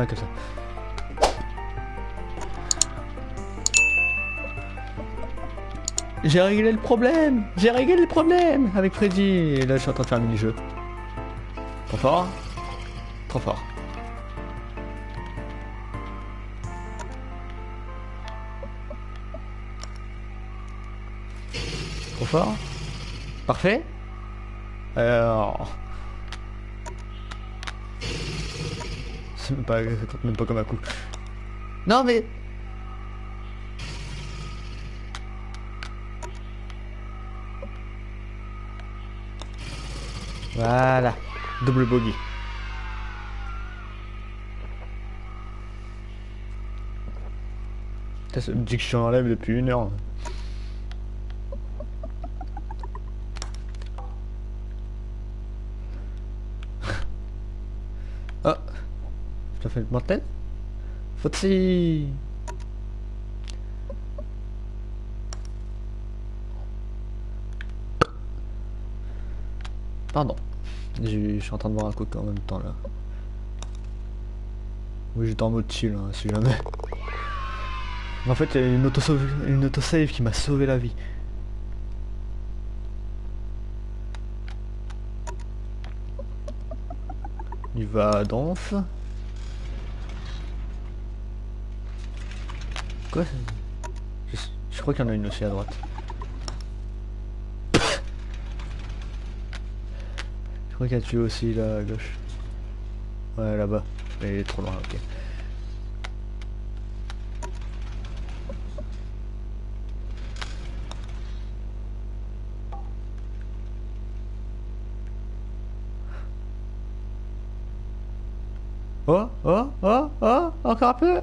Ah, comme ça. J'ai réglé le problème J'ai réglé le problème avec Freddy Et là, je suis en train de faire un mini-jeu. Trop fort Trop fort. Trop fort Parfait Alors... C'est même pas, ça compte même pas comme un coup. Non mais... Voilà. Double bogey. Ça me dit que je suis en live depuis une heure. oh Je t'ai fait le mortel Faut-il Pardon. Je suis en train de voir un coup en même temps là. Oui j'étais en mode chill hein, si jamais. En fait il y a une autosave, une autosave qui m'a sauvé la vie. Il va à danse. Quoi je, je crois qu'il y en a une aussi à droite. Je crois qu'il y a tué aussi là à gauche. Ouais là-bas. Mais il est trop loin, ok. Oh, oh, oh, oh, encore un peu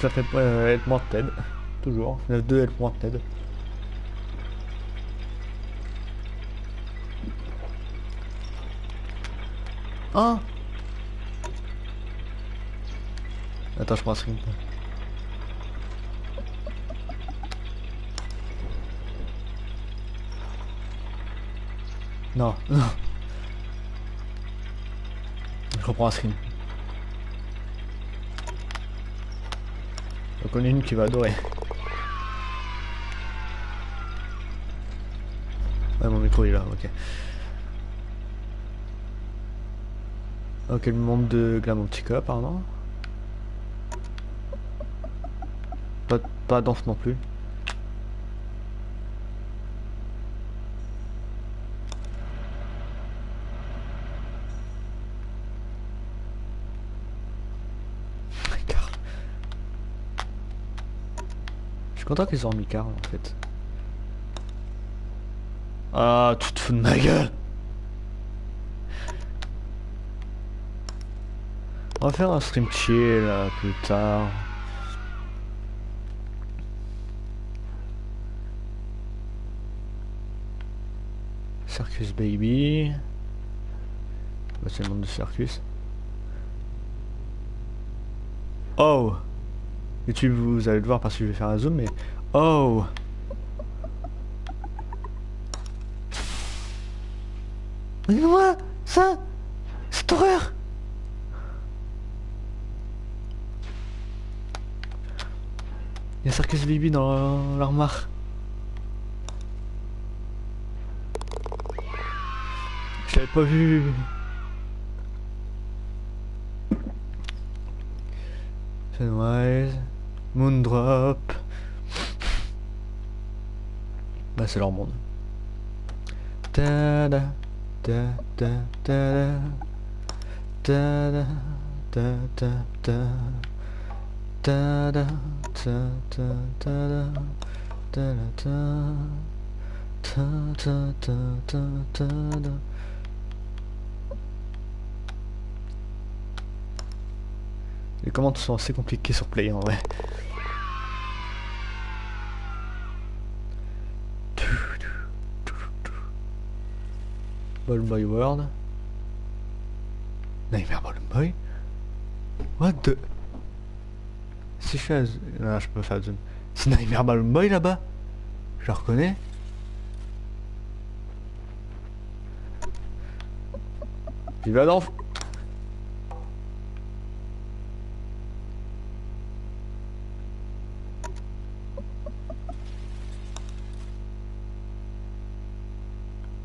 Ça fait euh, être mortel. Toujours. 9-2 être mortel. Oh Attends, je prends un screen. Non, non. Je reprends un screen. Une qui va adorer. Ouais, mon micro est là, ok. Ok, le monde de Glamontica apparemment. Pas, pas danse non plus. Content qu'ils ont mis car en fait. Ah, tu te fous de ma gueule On va faire un stream chill là, plus tard. Circus Baby. Bah, c'est le monde de Circus. Oh YouTube, vous allez le voir parce que je vais faire un zoom, mais... Oh Regardez-moi Ça Cette horreur Il y a Circus Baby dans l'armoire. Je l'avais pas vu. Sunrise, Moondrop. Bah c'est leur monde. Ta da ta ta ta da ta da ta ta ta ta da ta ta ta da ta da ta ta ta ta ta ta da Les commandes sont assez compliquées sur Play en vrai. Ball Boy World. Nightmare Ball Boy What the... Si je fais Non, je peux faire zoom. C'est Nightmare Ball Boy là-bas Je le reconnais Il va dans...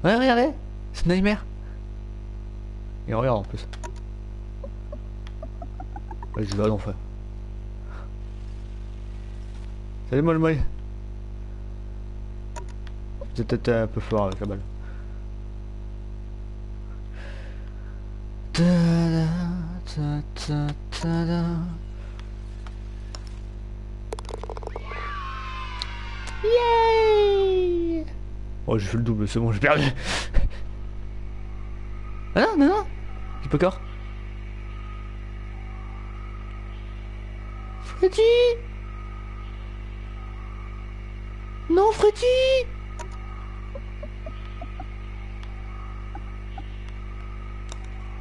Ouais, regardez C'est Nightmare Et regarde en plus. Ouais, je vais à l'enfer. Salut moi le moi. J'ai peut-être un peu fort avec la balle. Yay Oh j'ai fait le double, c'est bon, j'ai perdu. Ah non, non, non corps. Freddy Non Freddy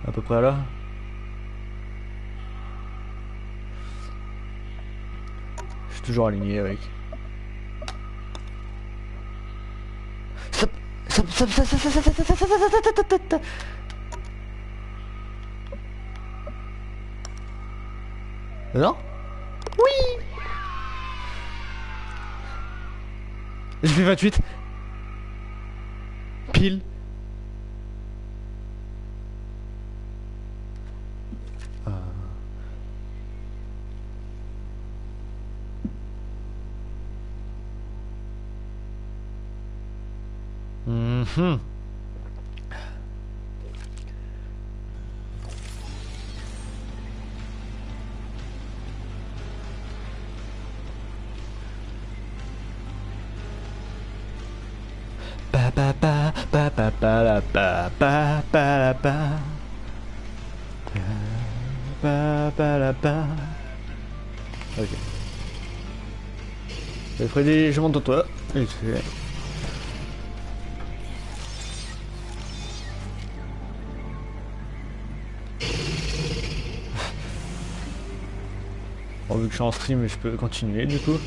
À peu près là. Je suis toujours aligné avec. Stop Stop Stop Stop Stop Stop Stop Stop Stop Stop Stop Stop Stop Non Oui. J'ai fait 28 Pile. Ba Freddy, je monte au toit. Et Bon, vu que je suis en stream, je peux continuer du coup.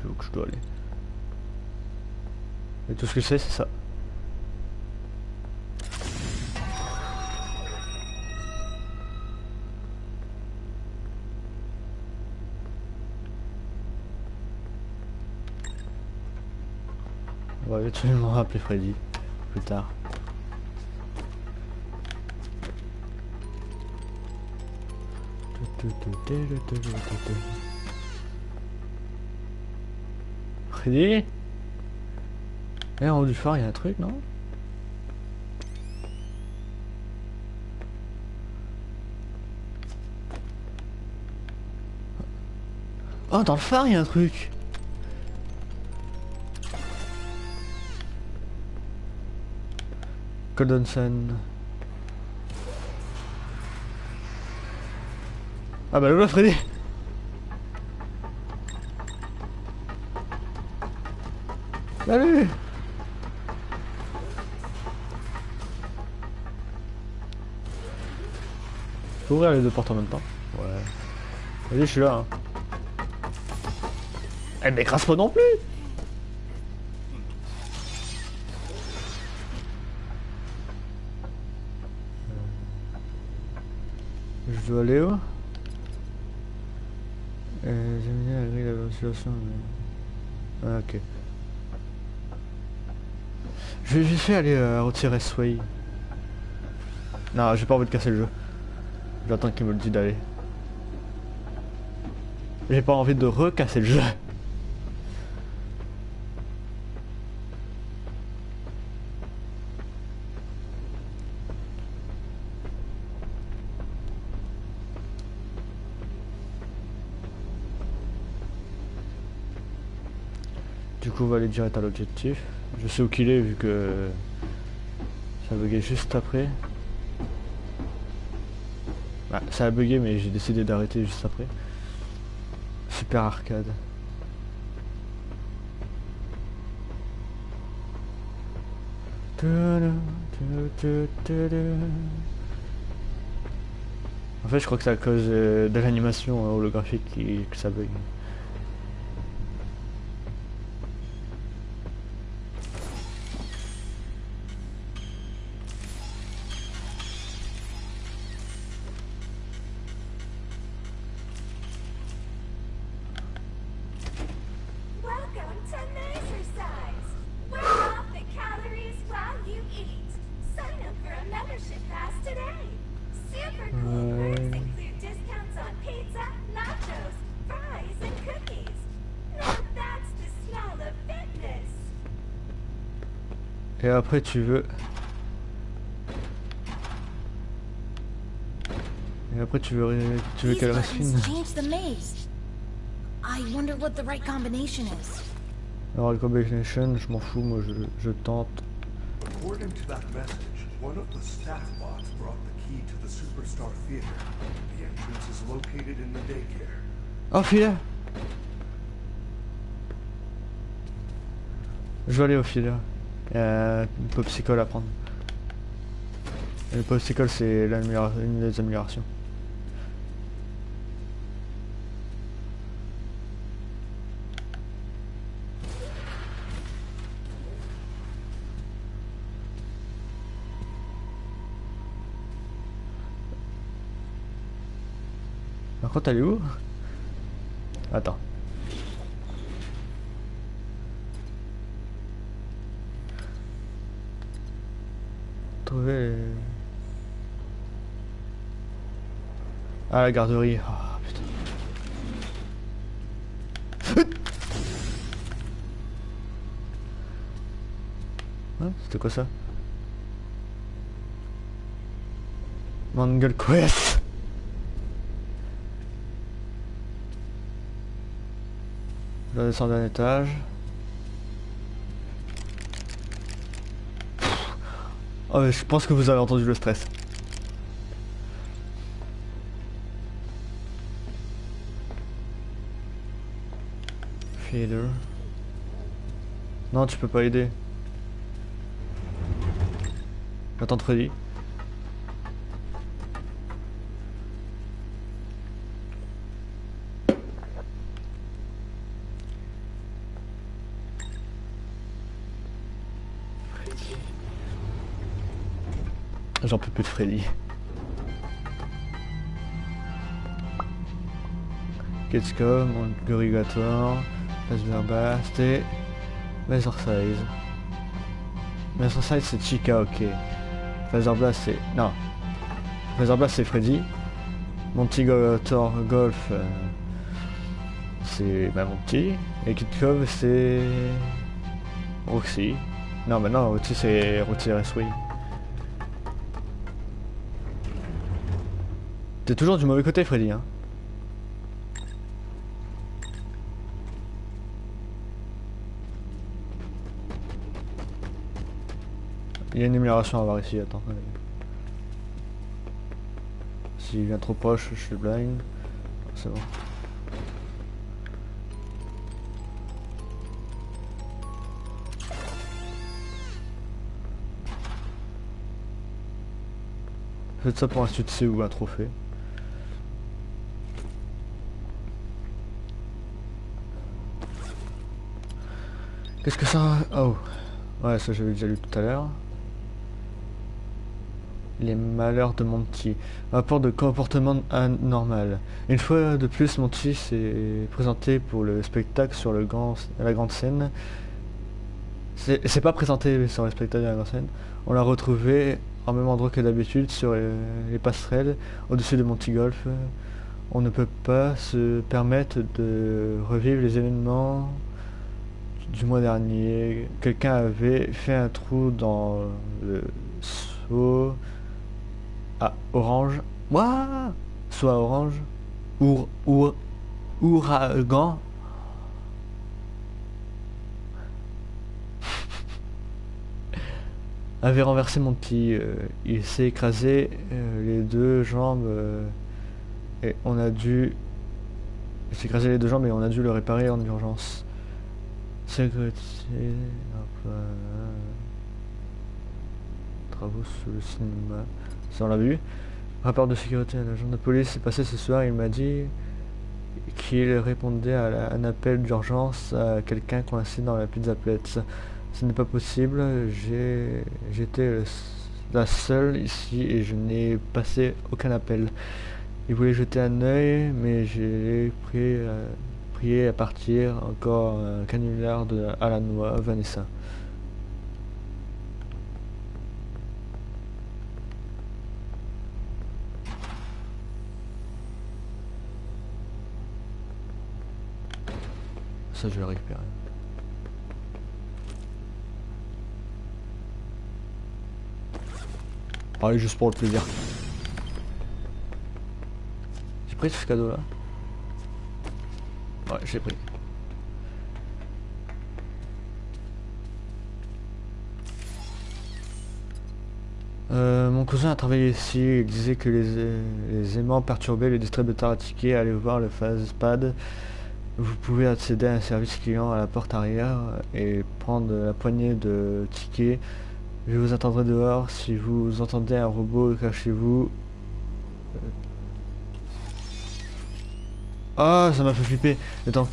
Plus que je dois aller. Et tout ce que je sais, c'est ça. On va éventuellement rappeler Freddy plus tard. Freddy Eh, en haut du phare, il y a un truc, non? Oh, dans le phare, il y a un truc. Golden. Ah bah le Freddy Salut Faut ouvrir les deux portes en même temps. Ouais. Vas-y, je suis là. Hein. Elle m'écrase pas non plus Je dois aller où? Euh, J'aime bien la grille de la ventilation, mais... Ah, ok. Je vais vite fait aller euh, retirer Sway. Non, j'ai pas envie de casser le jeu. J'attends qu'il me le dise d'aller. J'ai pas envie de recasser le jeu. Va aller direct à l'objectif. Je sais où qu'il est vu que ça a bugué juste après. Bah, ça a bugué mais j'ai décidé d'arrêter juste après. Super arcade. En fait, je crois que c'est à cause euh, de l'animation holographique que ça bug. Et après, tu veux. Et après, tu veux, tu veux qu'elle reste fine. buttons change the maze. I wonder what the right combination is. Alors, le combination, je m'en fous, moi je, je tente. According to that message, one of the staff bots brought the key to the Superstar Theater. The entrance is located in the daycare. Oh, filet Je vais aller au filet. A une popsicle à prendre. Et le popsicle, c'est une des améliorations. Par contre, elle est où? Attends. Trouver. Ah, la garderie. Ah, putain. Hein, C'était quoi ça? Mangle Quest Je dois descendre d'un étage. Oh, mais je pense que vous avez entendu le stress. Feeder. Non, tu peux pas aider. J'attends Freddy. J'en peux plus de Freddy. Gamescom, Gorigator, et Laser Size. Size c'est Chica, ok. Blast c'est... Non. Blast c'est Freddy. Monty Gator Golf euh, c'est bah, mon petit. Et Kid Cove c'est... Roxy. Non mais non, Roxy c'est Roxy Raceway. T'es toujours du mauvais côté Freddy hein Il y a une amélioration à avoir ici, attends. S'il vient trop proche, je suis blind. C'est bon. Faites ça pour un succès ou un trophée. Qu'est-ce que ça... Oh. Ouais, ça j'avais déjà lu tout à l'heure. Les malheurs de Monty. Rapport de comportement anormal. Une fois de plus, Monty s'est présenté pour le spectacle sur le grand, la grande scène. C'est pas présenté sur le spectacle de la grande scène. On l'a retrouvé en même endroit que d'habitude sur les passerelles au-dessus de Monty Golf. On ne peut pas se permettre de revivre les événements du mois dernier, quelqu'un avait fait un trou dans le seau à orange. Ouah Seau à orange. Our, our, ouragan. avait renversé mon petit. Euh, il s'est écrasé euh, les deux jambes euh, et on a dû. Il s'est écrasé les deux jambes et on a dû le réparer en urgence. Sécurité... hop là. Travaux sous le cinéma. Ça on l'a vu. Rapport de sécurité. L'agent de police est passé ce soir. Il m'a dit qu'il répondait à un appel d'urgence à quelqu'un coincé dans la pizza plate. Ce n'est pas possible. J'étais la seule ici et je n'ai passé aucun appel. Il voulait jeter un œil, mais j'ai prié, euh, à partir. Encore un canular de à la noix, Vanessa. Ça, je vais le récupérer. Allez, juste pour le plaisir. J'ai pris ce cadeau là. Ouais, j'ai pris. Euh, mon cousin a travaillé ici, il disait que les, les aimants perturbaient le distributeur à tickets, allez voir le phasepad. Vous pouvez accéder à un service client à la porte arrière et prendre la poignée de tickets. Je vous attendrai dehors. Si vous entendez un robot, cachez-vous. Ah, ça m'a fait flipper. Attends.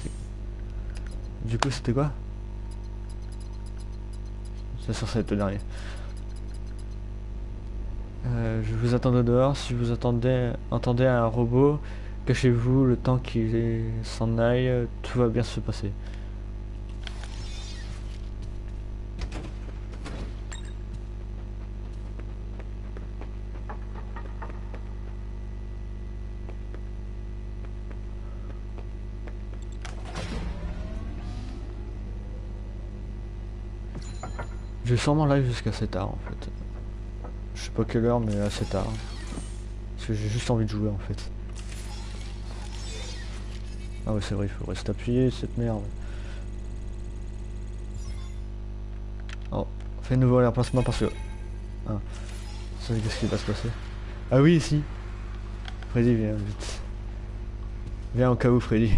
Du coup, c'était quoi? C'est va être le dernier. Euh, je vous attendrai dehors. Si vous attendez, entendez un robot, cachez-vous le temps qu'il s'en aille. Tout va bien se passer. Je vais sûrement live jusqu'à assez tard en fait. Je sais pas quelle heure mais assez tard. Parce que j'ai juste envie de jouer en fait. Ah ouais c'est vrai, il faut rester appuyé cette merde. Oh, fais nouveau remplacement parce que... Ah, ça qu'est-ce qui va se passer Ah oui ici Freddy viens vite. Viens au cas où Freddy.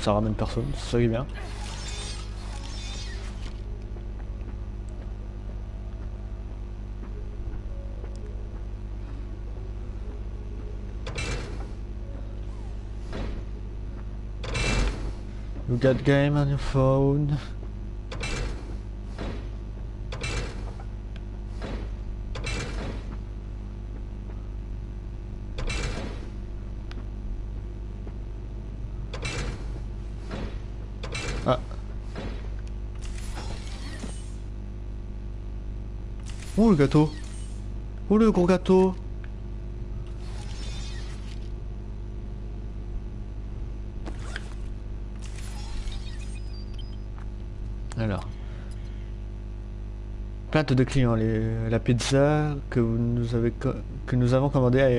Ça ramène personne, c'est ça qui est bien. You got game on your phone. Gâteau. Oh le gros gâteau. Alors. Plainte de clients. Les- la pizza que vous nous avez que nous avons commandée a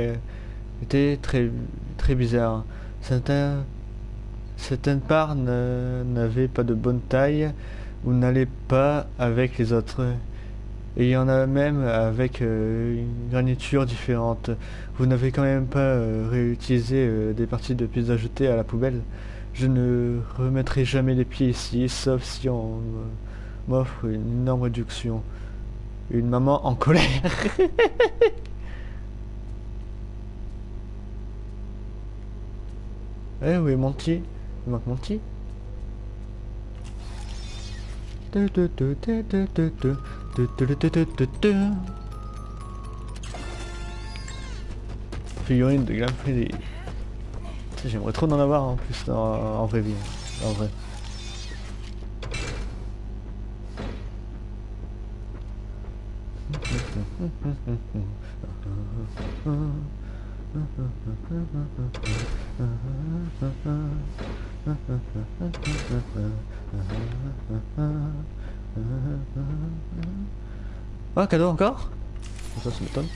été très très bizarre. Certains certaines parts n'avaient pas de bonne taille ou n'allaient pas avec les autres. Et il y en a même avec euh, une garniture différente. Vous n'avez quand même pas euh, réutilisé euh, des parties de pizza jetées à la poubelle. Je ne remettrai jamais les pieds ici, sauf si on m'offre une énorme réduction. Une maman en colère. eh oui, Monty. Il manque Monty. Figurine de Glam J'aimerais trop en avoir en plus en, en vrai vie. En vrai. Ah, cadeau encore Ça, ça m'étonne.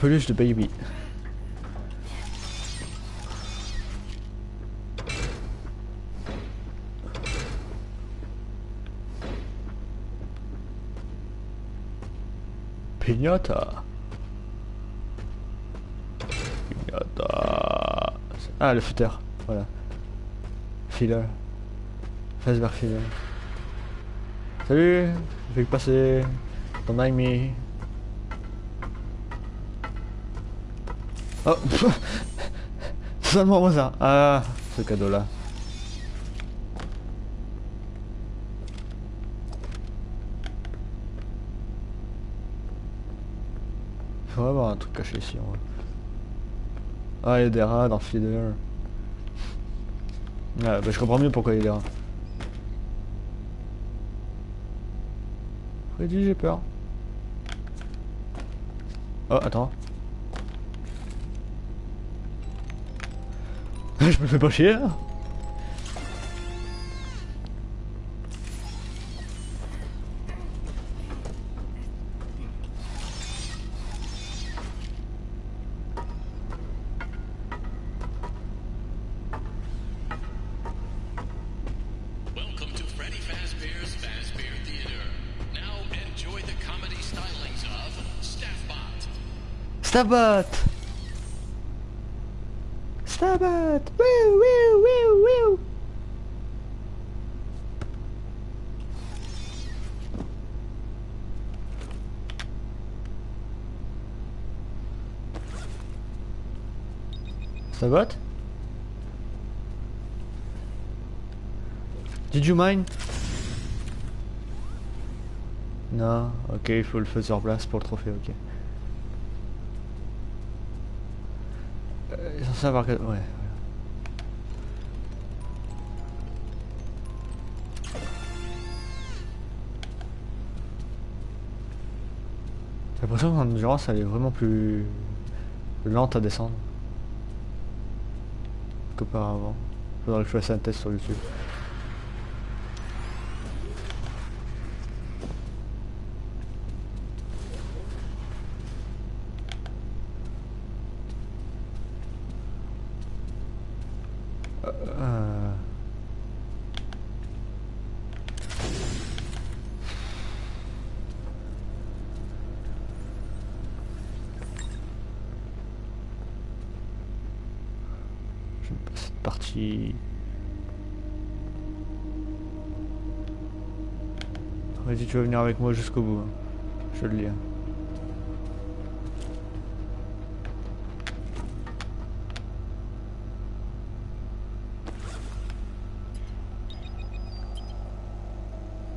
Peluche de baby. Pignata. Ah, le footer. Voilà. Filler. Fazbear Filler. Salut Je vais passer. Ton ami. Oh seulement moi ça Ah, ce cadeau-là. Faudrait avoir un truc caché ici en vrai. Ah, il y a des rats dans Feeder. Ah, bah, je comprends mieux pourquoi il y a des rats. Freddy, j'ai peur. Oh, attends. je me fais pas chier là Stabat. Stabat. Woo Stabat? Did you mind Non, ok, il faut le faire sur place pour le trophée, ok. Euh, il est censé avoir... que- ouais. J'ai l'impression que mon endurance elle est vraiment plus lente à descendre qu'auparavant. Faudrait que je fasse un test sur YouTube. Euh, J'aime pas partie. Vas-y, tu vas venir avec moi jusqu'au bout. Je le lis.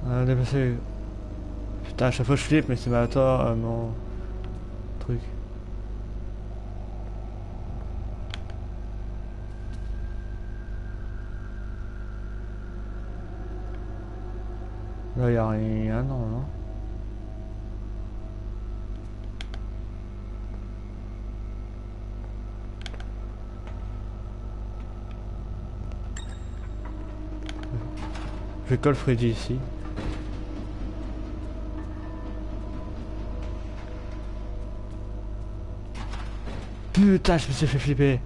Ah, dépassé. Putain, à chaque fois je flippe, mais c'est ma tort, euh, mon truc. A rien, non. Je colle Freddy ici. Putain, je me suis fait flipper.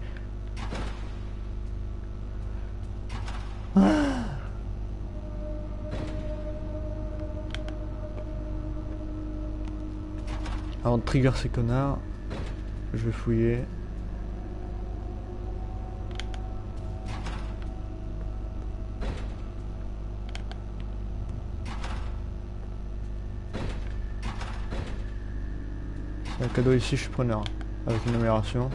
Trigger ces connards, je vais fouiller. Un cadeau ici, je suis preneur. Avec une numération.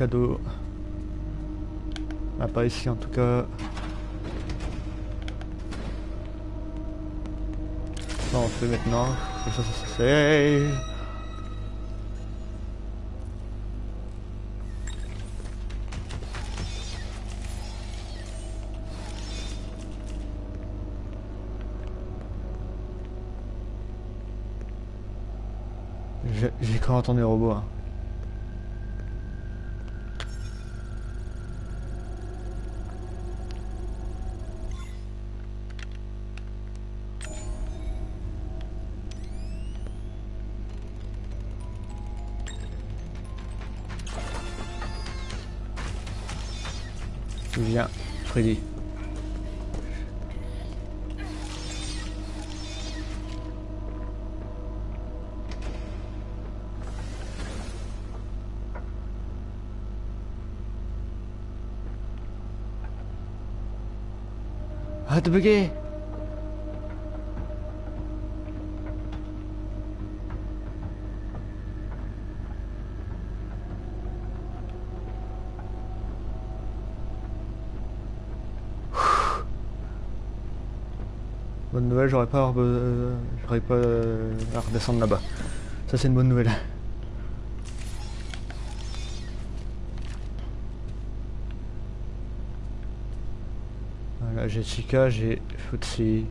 cadeau. Ah, pas ici en tout cas. Non, on fait maintenant. Ça, ça, ça, c'est... J'ai quand entendu robot. Hein. Viens, Freddy. Arrête de bugger nouvelle, j'aurais pas, euh, pas euh, à redescendre là-bas. Ça c'est une bonne nouvelle. Voilà, j'ai Chica, j'ai Futsi.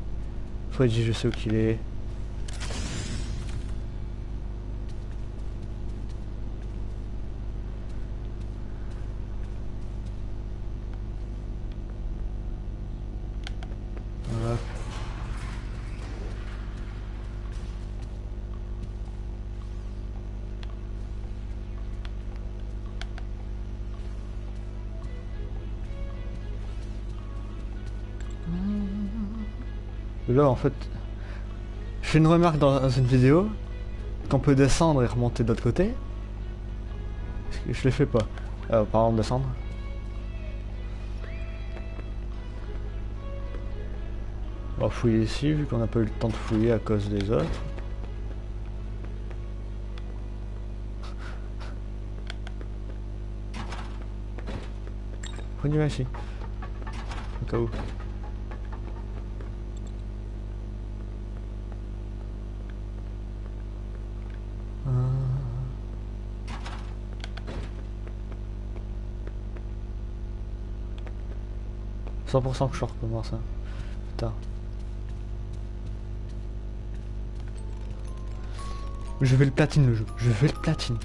Freddy, je sais où qu'il est. En fait, je fais une remarque dans une vidéo qu'on peut descendre et remonter de l'autre côté. Je le fais pas. Euh, par exemple, descendre. On va fouiller ici, vu qu'on n'a pas eu le temps de fouiller à cause des autres. Va ici. Au cas où. 100% que je recommence. Hein. Putain. Je vais le platine le jeu. Je vais le platine.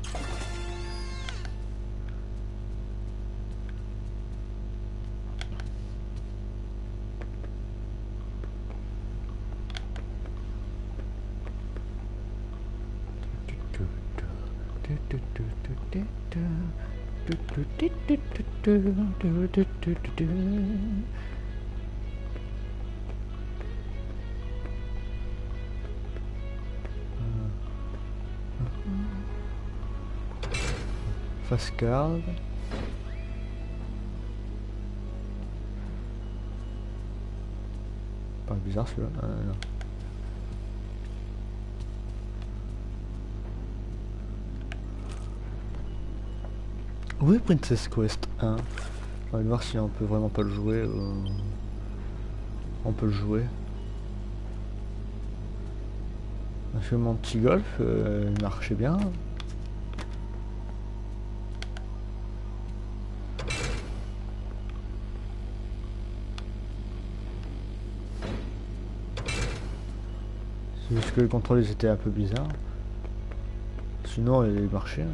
Face. Pas bizarre celui-là. Où est Princess Quest 1 On va voir si on peut vraiment pas le jouer. euh, On peut le jouer. On a fait mon petit golf, euh, il marchait bien. Juste que le contrôle ils étaient un peu bizarre. Sinon il marchait. hein.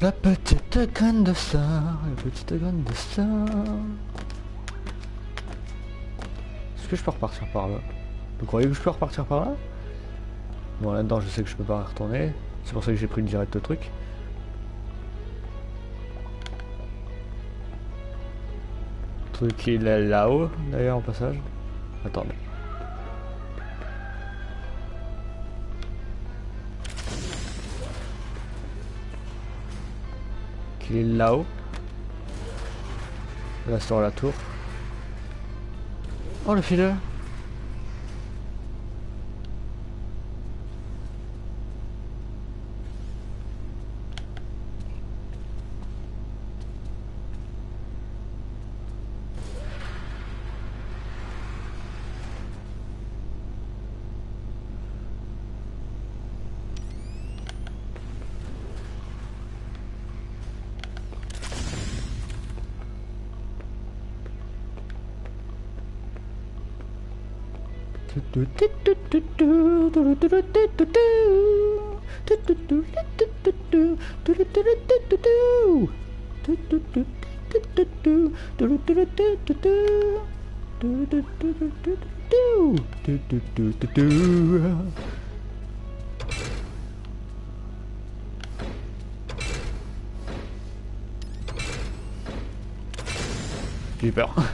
La petite graine de star, la petite graine de. Est-ce que je peux repartir par là? Vous croyez que je peux repartir par là? Bon là-dedans je sais que je peux pas retourner. C'est pour ça que j'ai pris une direct. Le truc il est là-haut d'ailleurs en passage. Attendez. Qu'il est là-haut. Là sur la tour. Oh le fileur J'ai eu peur.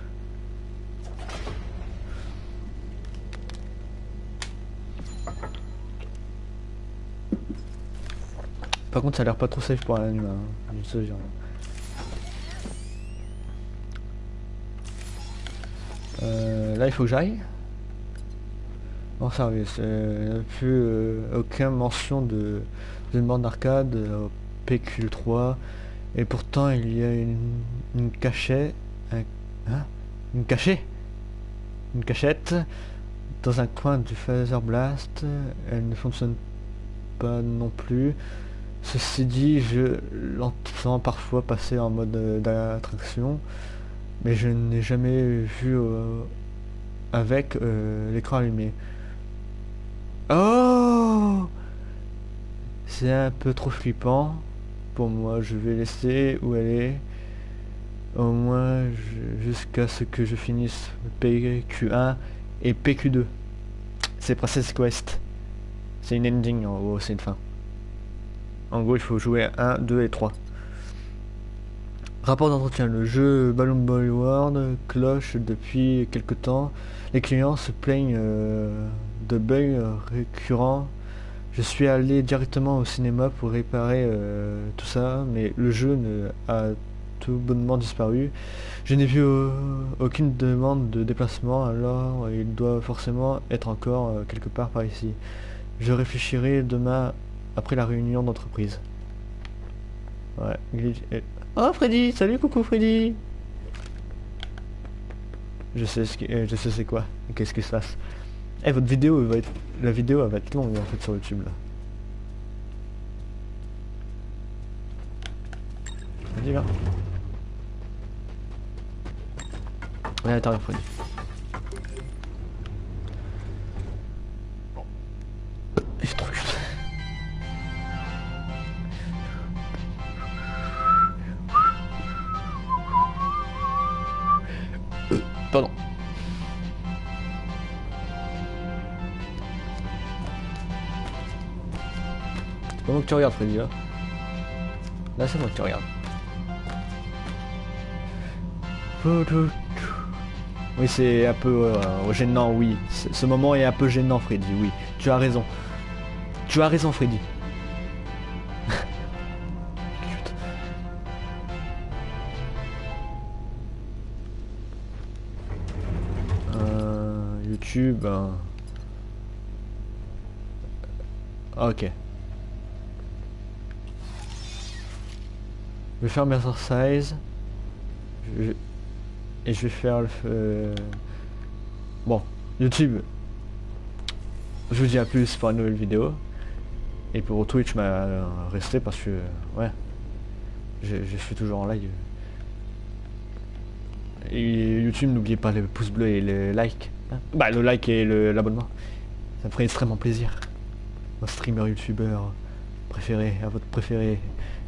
Par contre, ça a l'air pas trop safe pour un humain. hein. Je jure. Euh, là, il faut que j'aille. En service. Euh, plus aucune mention de borne d'arcade euh, au PQ3. Et pourtant, il y a une, cachette. hein? Une cachette? Une cachette dans un coin du Phaser Blast. Elle ne fonctionne pas non plus. Ceci dit, je l'entends parfois passer en mode euh, d'attraction, mais je n'ai jamais vu euh, avec euh, l'écran allumé. Oh C'est un peu trop flippant pour moi. Je vais laisser où elle est. Au moins jusqu'à ce que je finisse PQ1 et PQ2. C'est Princess Quest. C'est une ending en gros, c'est une fin. En gros, il faut jouer 1, 2 et 3. Rapport d'entretien. Le jeu Balloon Boy World cloche depuis quelque temps. Les clients se plaignent euh, de bugs récurrents. Je suis allé directement au cinéma pour réparer euh, tout ça, mais le jeu ne a tout bonnement disparu. Je n'ai vu euh, aucune demande de déplacement, alors il doit forcément être encore quelque part par ici. Je réfléchirai demain après la réunion d'entreprise. Ouais, glitch et- Oh Freddy, salut coucou Freddy Je sais ce qui... euh, je sais c'est quoi, qu'est-ce qui se passe? Eh votre vidéo va être... La vidéo va être longue en fait sur YouTube là. Vas-y viens. Ouais attends Freddy. Pardon. C'est pas moi que tu regardes, Freddy, là? Là, c'est moi que tu regardes. Oui, c'est un peu euh, gênant, oui. Ce moment est un peu gênant, Freddy, oui. Tu as raison. Tu as raison, Freddy. YouTube. hein. Ok. Je vais faire mes exercises. Je- Et je vais faire le... euh, Bon, YouTube. Je vous dis à plus pour une nouvelle vidéo. Et pour Twitch, bah, restez parce que... Ouais. Je, je suis toujours en live. Et YouTube, n'oubliez pas le pouce bleu et le like. Bah, le like et l'abonnement. Ça me ferait extrêmement plaisir. Mon streamer youtubeur préféré, à votre préféré.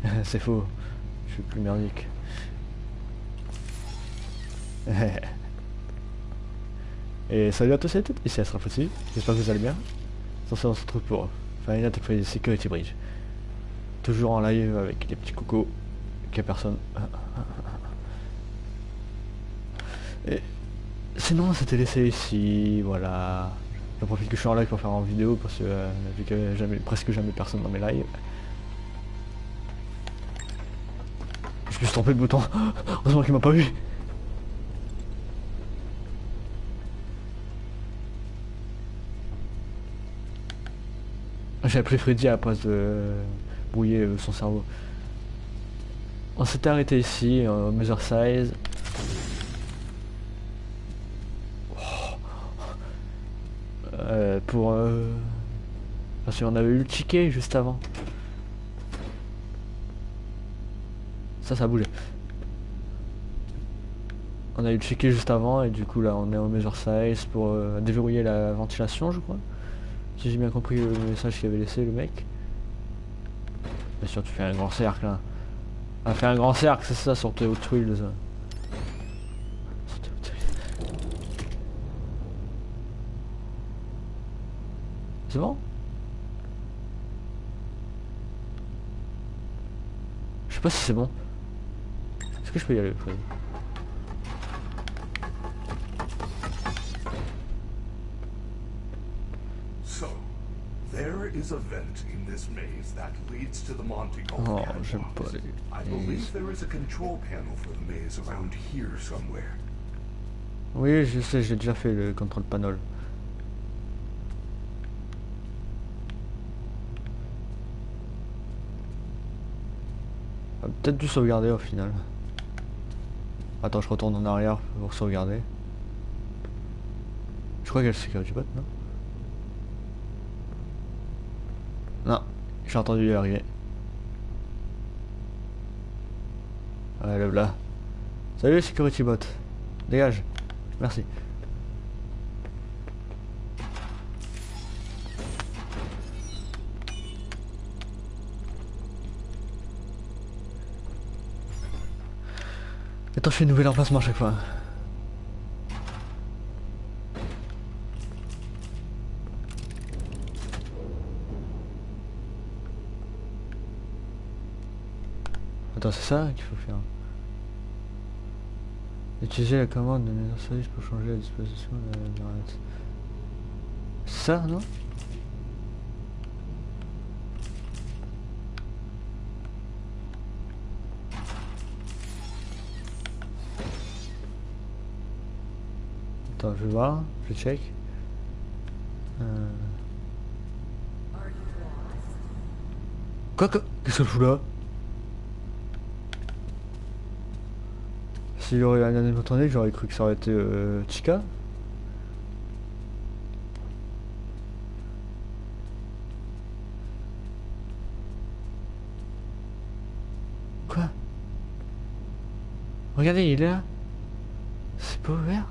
C'est faux. Je suis plus merdique. et salut à tous et à toutes, ici Astra Fossi. J'espère que vous allez bien. Sur ce, on se retrouve pour Final Fantasy Security Bridge. Toujours en live avec les petits cocos. Qu'il a personne. Et sinon, c'était laissé ici, voilà. J'en profite que je suis en live pour faire en vidéo parce que euh, vu qu'il y avait jamais, presque jamais personne dans mes lives. Je me suis trompé de bouton. Heureusement qu'il m'a pas vu. J'ai appelé Freddy à la place de brouiller euh, son cerveau. On s'était arrêté ici, euh, Measure Size. Euh, pour... Euh... Parce qu'on avait eu le ticket juste avant. Ça, ça bougé. On a eu le ticket juste avant et du coup là on est au measure size pour euh, déverrouiller la ventilation je crois. Si j'ai bien compris le message qu'il avait laissé le mec. Bien sûr tu fais un grand cercle là. Ah fait un grand cercle c'est ça sur tes Hot Wheels. Sur tes Hot Wheels. C'est bon Je sais pas si c'est bon. Est-ce que je peux y aller So, there is a vent in this maze that leads to the Monte Oh, catwalks. j'aime pas les I believe there is a control panel for the maze around here somewhere. Oui, je sais, j'ai déjà fait le contrôle panel. Peut-être dû sauvegarder au final. Attends, je retourne en arrière pour sauvegarder. Je crois qu'il y a le security bot, non? Non, j'ai entendu y arriver. Ouais, le là. Salut security bot. Dégage. Merci. Attends, je fais une nouvelle emplacement à chaque fois. Attends, c'est ça qu'il faut faire. Utiliser la commande de mise en service pour changer la disposition de la. C'est ça, non? Attends, je vais voir, je check. Euh... Quoi que... Qu'est-ce que je fous là? S'il aurait un animatronique, j'aurais cru que ça aurait été euh, Chica. Quoi? Regardez, il est là. C'est pas ouvert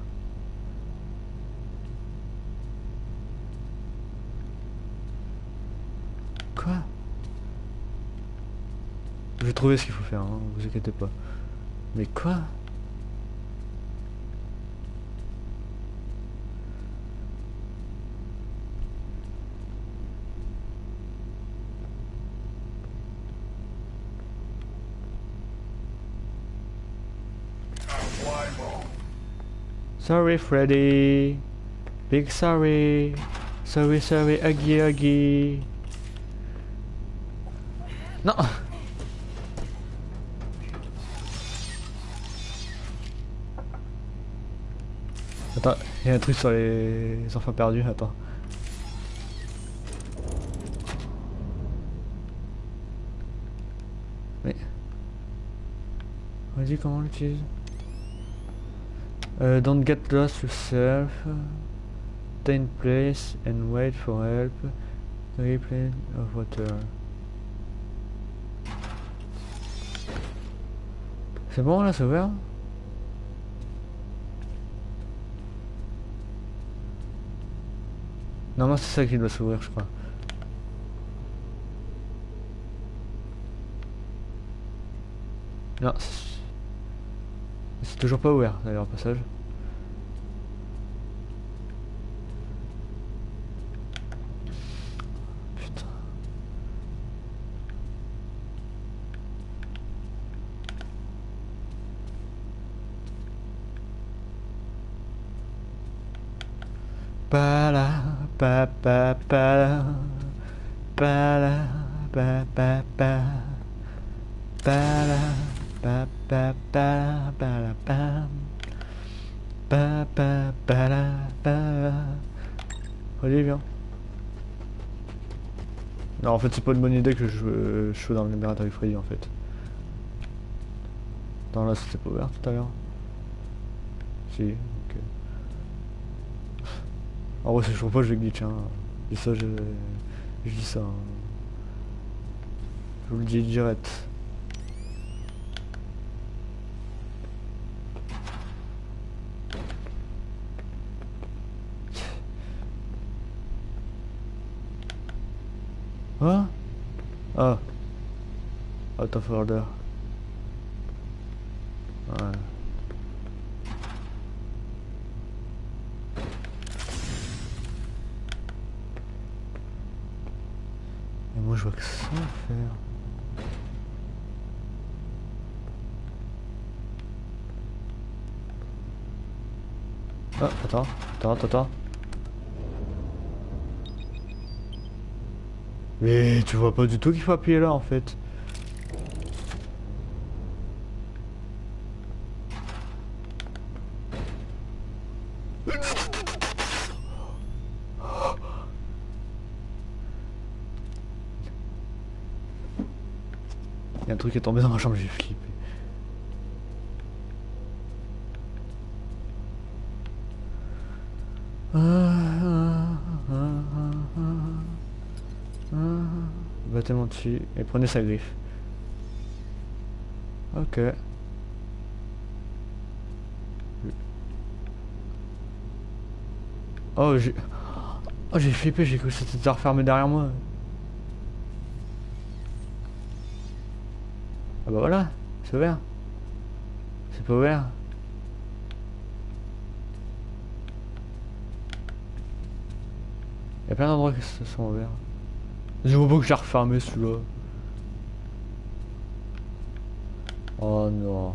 Quoi Je vais trouver ce qu'il faut faire, hein, vous inquiétez pas. Mais quoi? Sorry Freddy. Big sorry. Sorry sorry. Aggy Aggy Non il y a un truc sur les enfants perdus, attends. Mais... Vas-y, comment on l'utilise? Euh, Don't get lost yourself. Stay place and wait for help. Replay of water. C'est bon là, c'est ouvert? Normalement c'est ça qui doit s'ouvrir je crois. Non, c'est- toujours pas ouvert d'ailleurs au passage. Putain. Pala, pa pa pa Pala, pa pa pa Pala, pa pa pa Pala, pa Pa pa pala, pa Olivier viens. Non, en fait, c'est pas une bonne idée que je, je sois dans le laboratoire Freddy en fait. Attends, là, c'était pas ouvert tout à l'heure. Si. En vrai, si je trouve pas, je vais glitch, hein. Et ça, je, je dis ça. hein. Je vous le dis direct. Quoi Ah. Out of order. Ouais. Moi je vois que ça à faire. Ah, attends, attends, attends, attends. Mais tu vois pas du tout qu'il faut appuyer là en fait. Truc est tombé dans ma chambre, j'ai flippé. Battez-moi dessus et prenez sa griffe. Ok. Oh j'ai... Oh j'ai flippé, j'ai cru que c'était refermé derrière moi. Bah voilà, c'est ouvert. C'est pas ouvert. Il y a plein d'endroits qui se sont ouverts. Je vois pas que j'ai refermé celui-là. Oh non.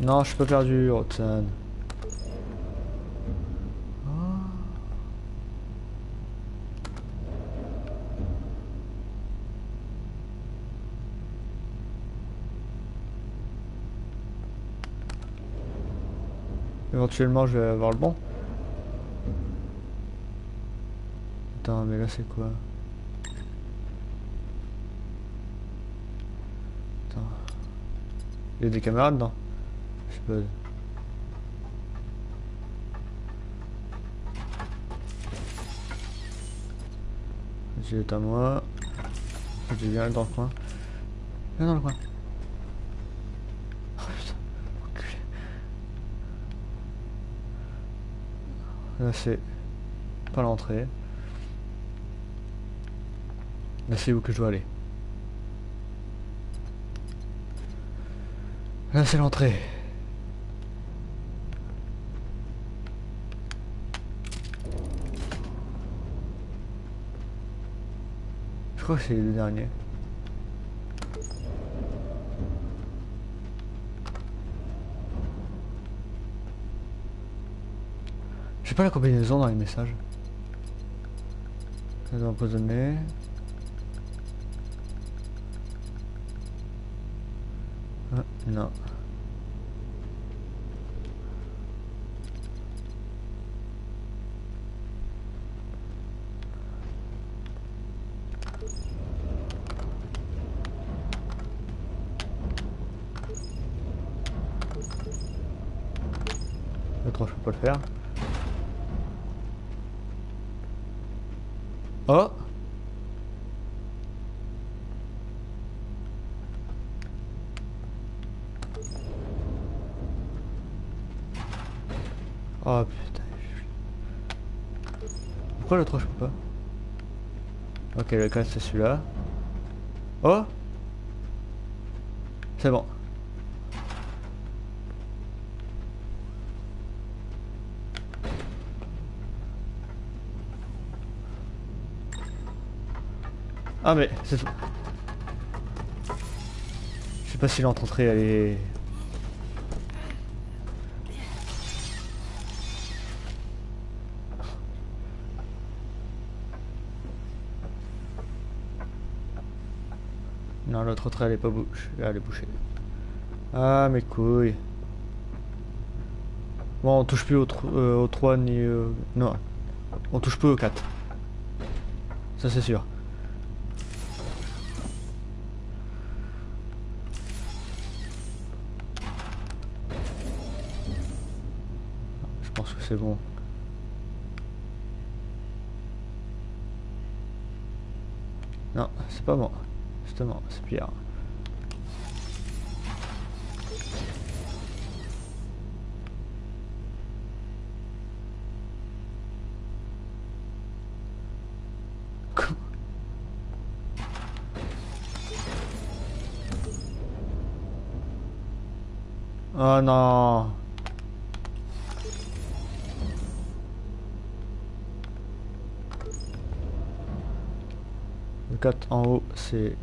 Non, je suis pas perdu, Roxane. Éventuellement, je vais avoir le bon. Attends, mais là, c'est quoi? Attends. Il y a des caméras dedans Je pas. J'ai à moi. J'ai bien dans le coin. Viens dans le coin. C'est pas l'entrée. Là c'est où que je dois aller. Là c'est l'entrée. Je crois que c'est le dernier. J'ai pas la combinaison dans les messages. Ça empoisonné. Ah, non. Le 3 je peux pas le faire. Oh Oh putain. Pourquoi le 3 je peux pas Ok le 4 c'est celui-là. Oh C'est bon. Ah mais c'est. Je sais pas si l'entrée elle est... Entrée elle est pas bouche. Elle est bouchée. Ah mes couilles. Bon, on touche plus au, tro- euh, au 3 ni... euh, non, on touche plus au 4. Ça c'est sûr. Je pense que c'est bon. Non, c'est pas bon. Justement, c'est pire. Oh non Le 4 en haut, c'est...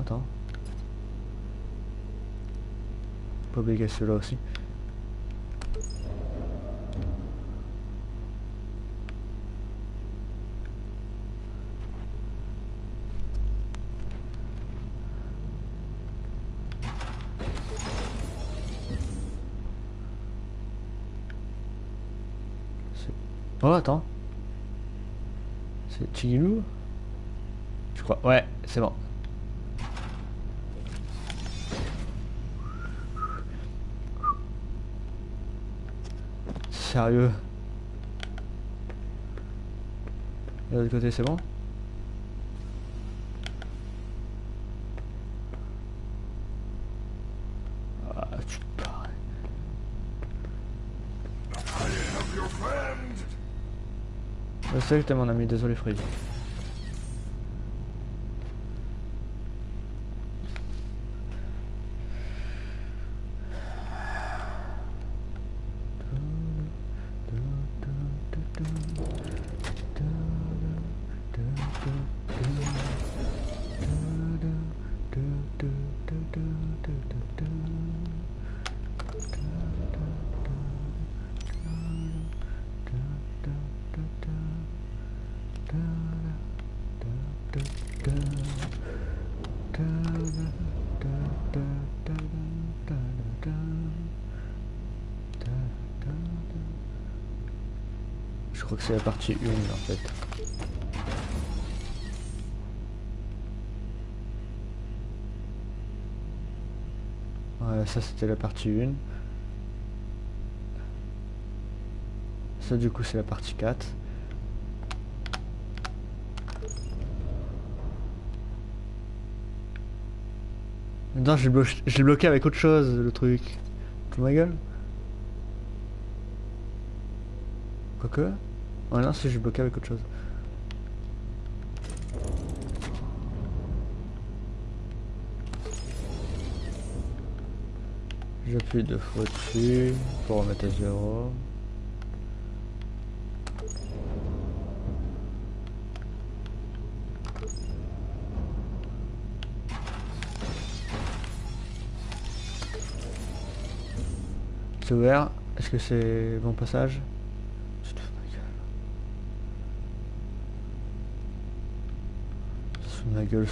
Attends. Pas oublier celui-là aussi. Oh, attends. C'est Chigilou? Je crois. Ouais, c'est bon. Sérieux Et de l'autre côté, c'est bon Ah! Je sais que t'es mon ami, désolé Freddy. 1 en fait. Ouais, ça c'était la partie 1. Ça du coup c'est la partie 4. Maintenant j'ai blo j'ai bloqué avec autre chose le truc. Tu ma gueule? Quoique? Non si j'ai bloqué avec autre chose. J'appuie deux fois dessus pour remettre à zéro. C'est ouvert. Est-ce que c'est bon passage Tu te fous de ma gueule. Tu te fous de ma gueule.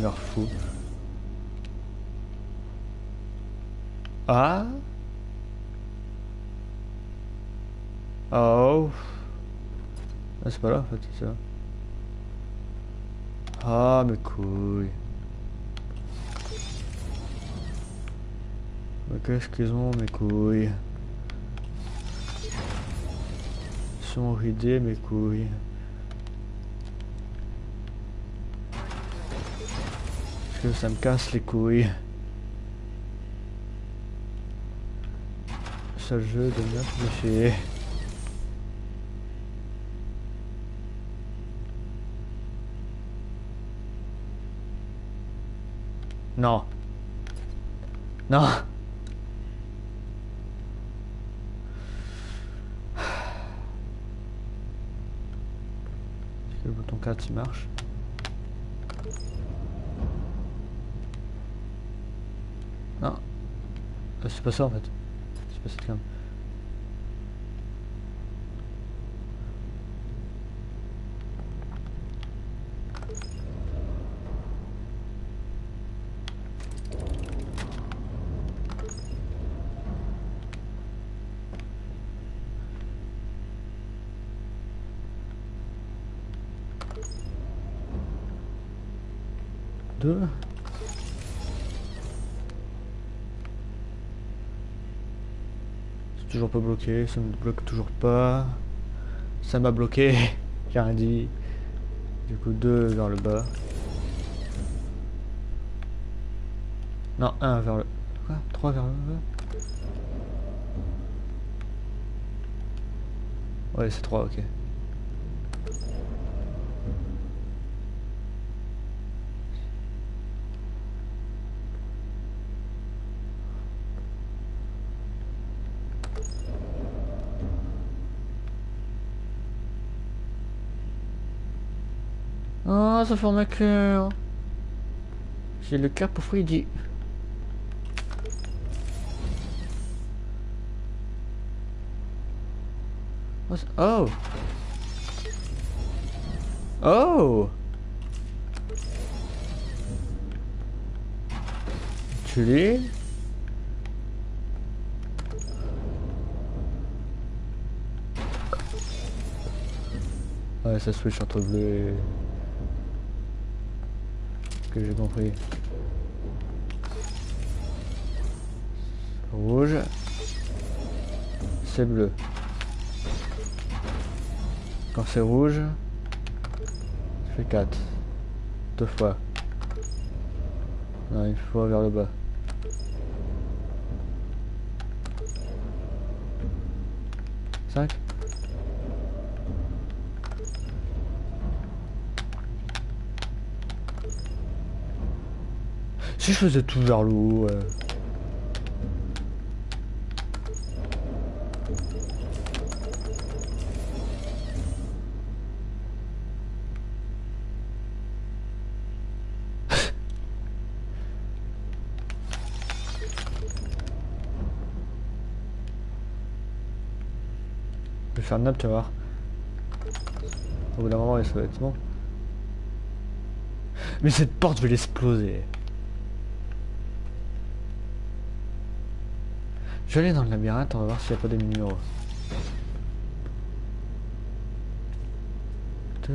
Leur fou. Ah Oh Ah c'est pas là en fait, c'est ça. Ah mes couilles. Qu'ils ont mes couilles sont ridés mes couilles. Que ça me casse les couilles. Ce jeu de meurtre de chier. Non. Non. 4 il marche Non. Euh, C'est pas ça en fait. C'est pas cette cam. Deux. Bloqué, ça me bloque toujours pas. Ça m'a bloqué, j'ai rien dit. Du coup, deux vers le bas. Non, un vers le... Quoi? Trois vers le bas? Ouais, c'est trois, ok. Un cœur. J'ai le cœur pour Freddy. C'est- Oh Oh Tu l'es? Ouais, ça switch entre bleu et... Que j'ai compris. Rouge. C'est bleu. Quand c'est rouge, je fais 4. Deux fois. Une fois vers le bas. Cinq. Si je faisais tout vers le haut, je vais faire une nappe, tu vas voir. Au bout d'un moment, ça va être. Mais cette porte, je vais l'exploser. Je vais aller dans le labyrinthe, on va voir s'il n'y a pas des numéros. C'est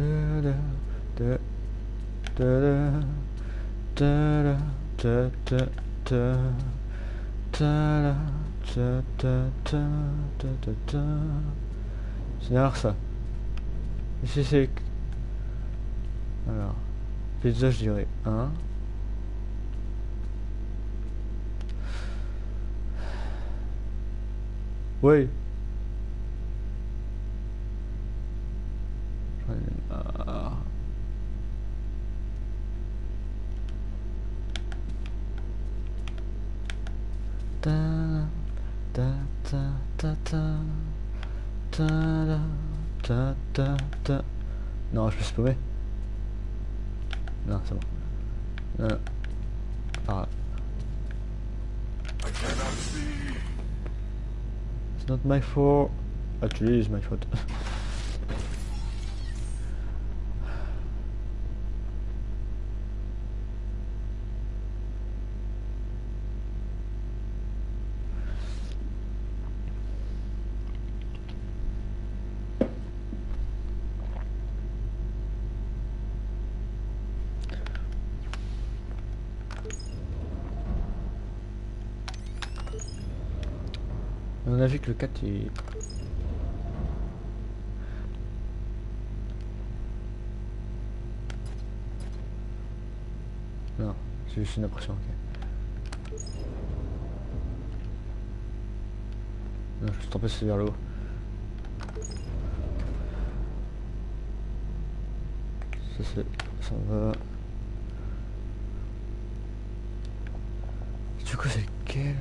derrière ça. Ici c'est... Alors... Pizza je dirais 1. Oui. my foot. Actually, it's my foot. Le 4 il... Non, c'est juste une impression, ok. Non, je me suis trompé, c'est vers le haut. Ça c'est... ça va... Du coup c'est lequel?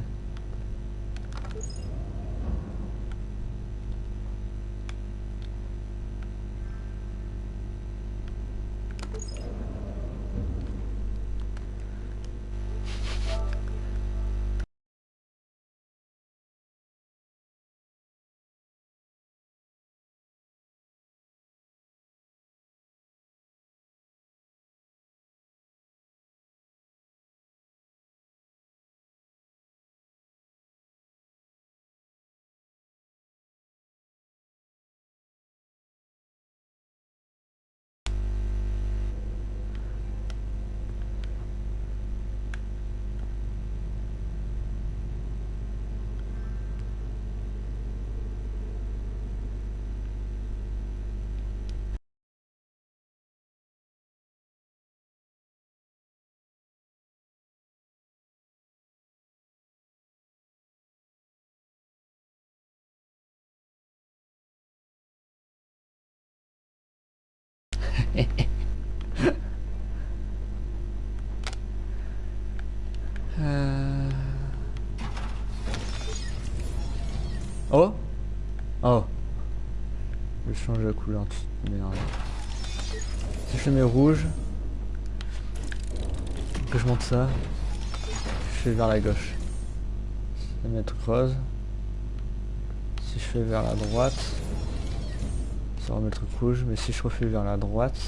Euh. Oh Oh Je change la couleur. Merde. Si je mets rouge, que je monte ça, je fais vers la gauche. Je vais mettre rose. Si je fais vers la droite, ça va mettre rouge, mais si je refais vers la droite,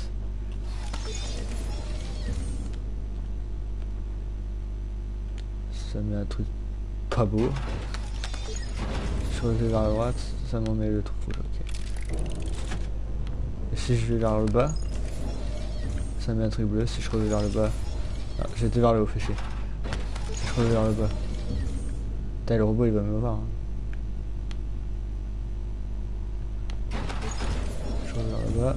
ça met un truc pas beau. Si je refais vers la droite, ça m'en met le truc rouge, ok. Et si je vais vers le bas, ça met un truc bleu. Si je reviens vers le bas, ah, j'étais vers le haut, fait chier. Si je reviens vers le bas, Putain, le robot il va me voir. hein. Je reviens vers le bas.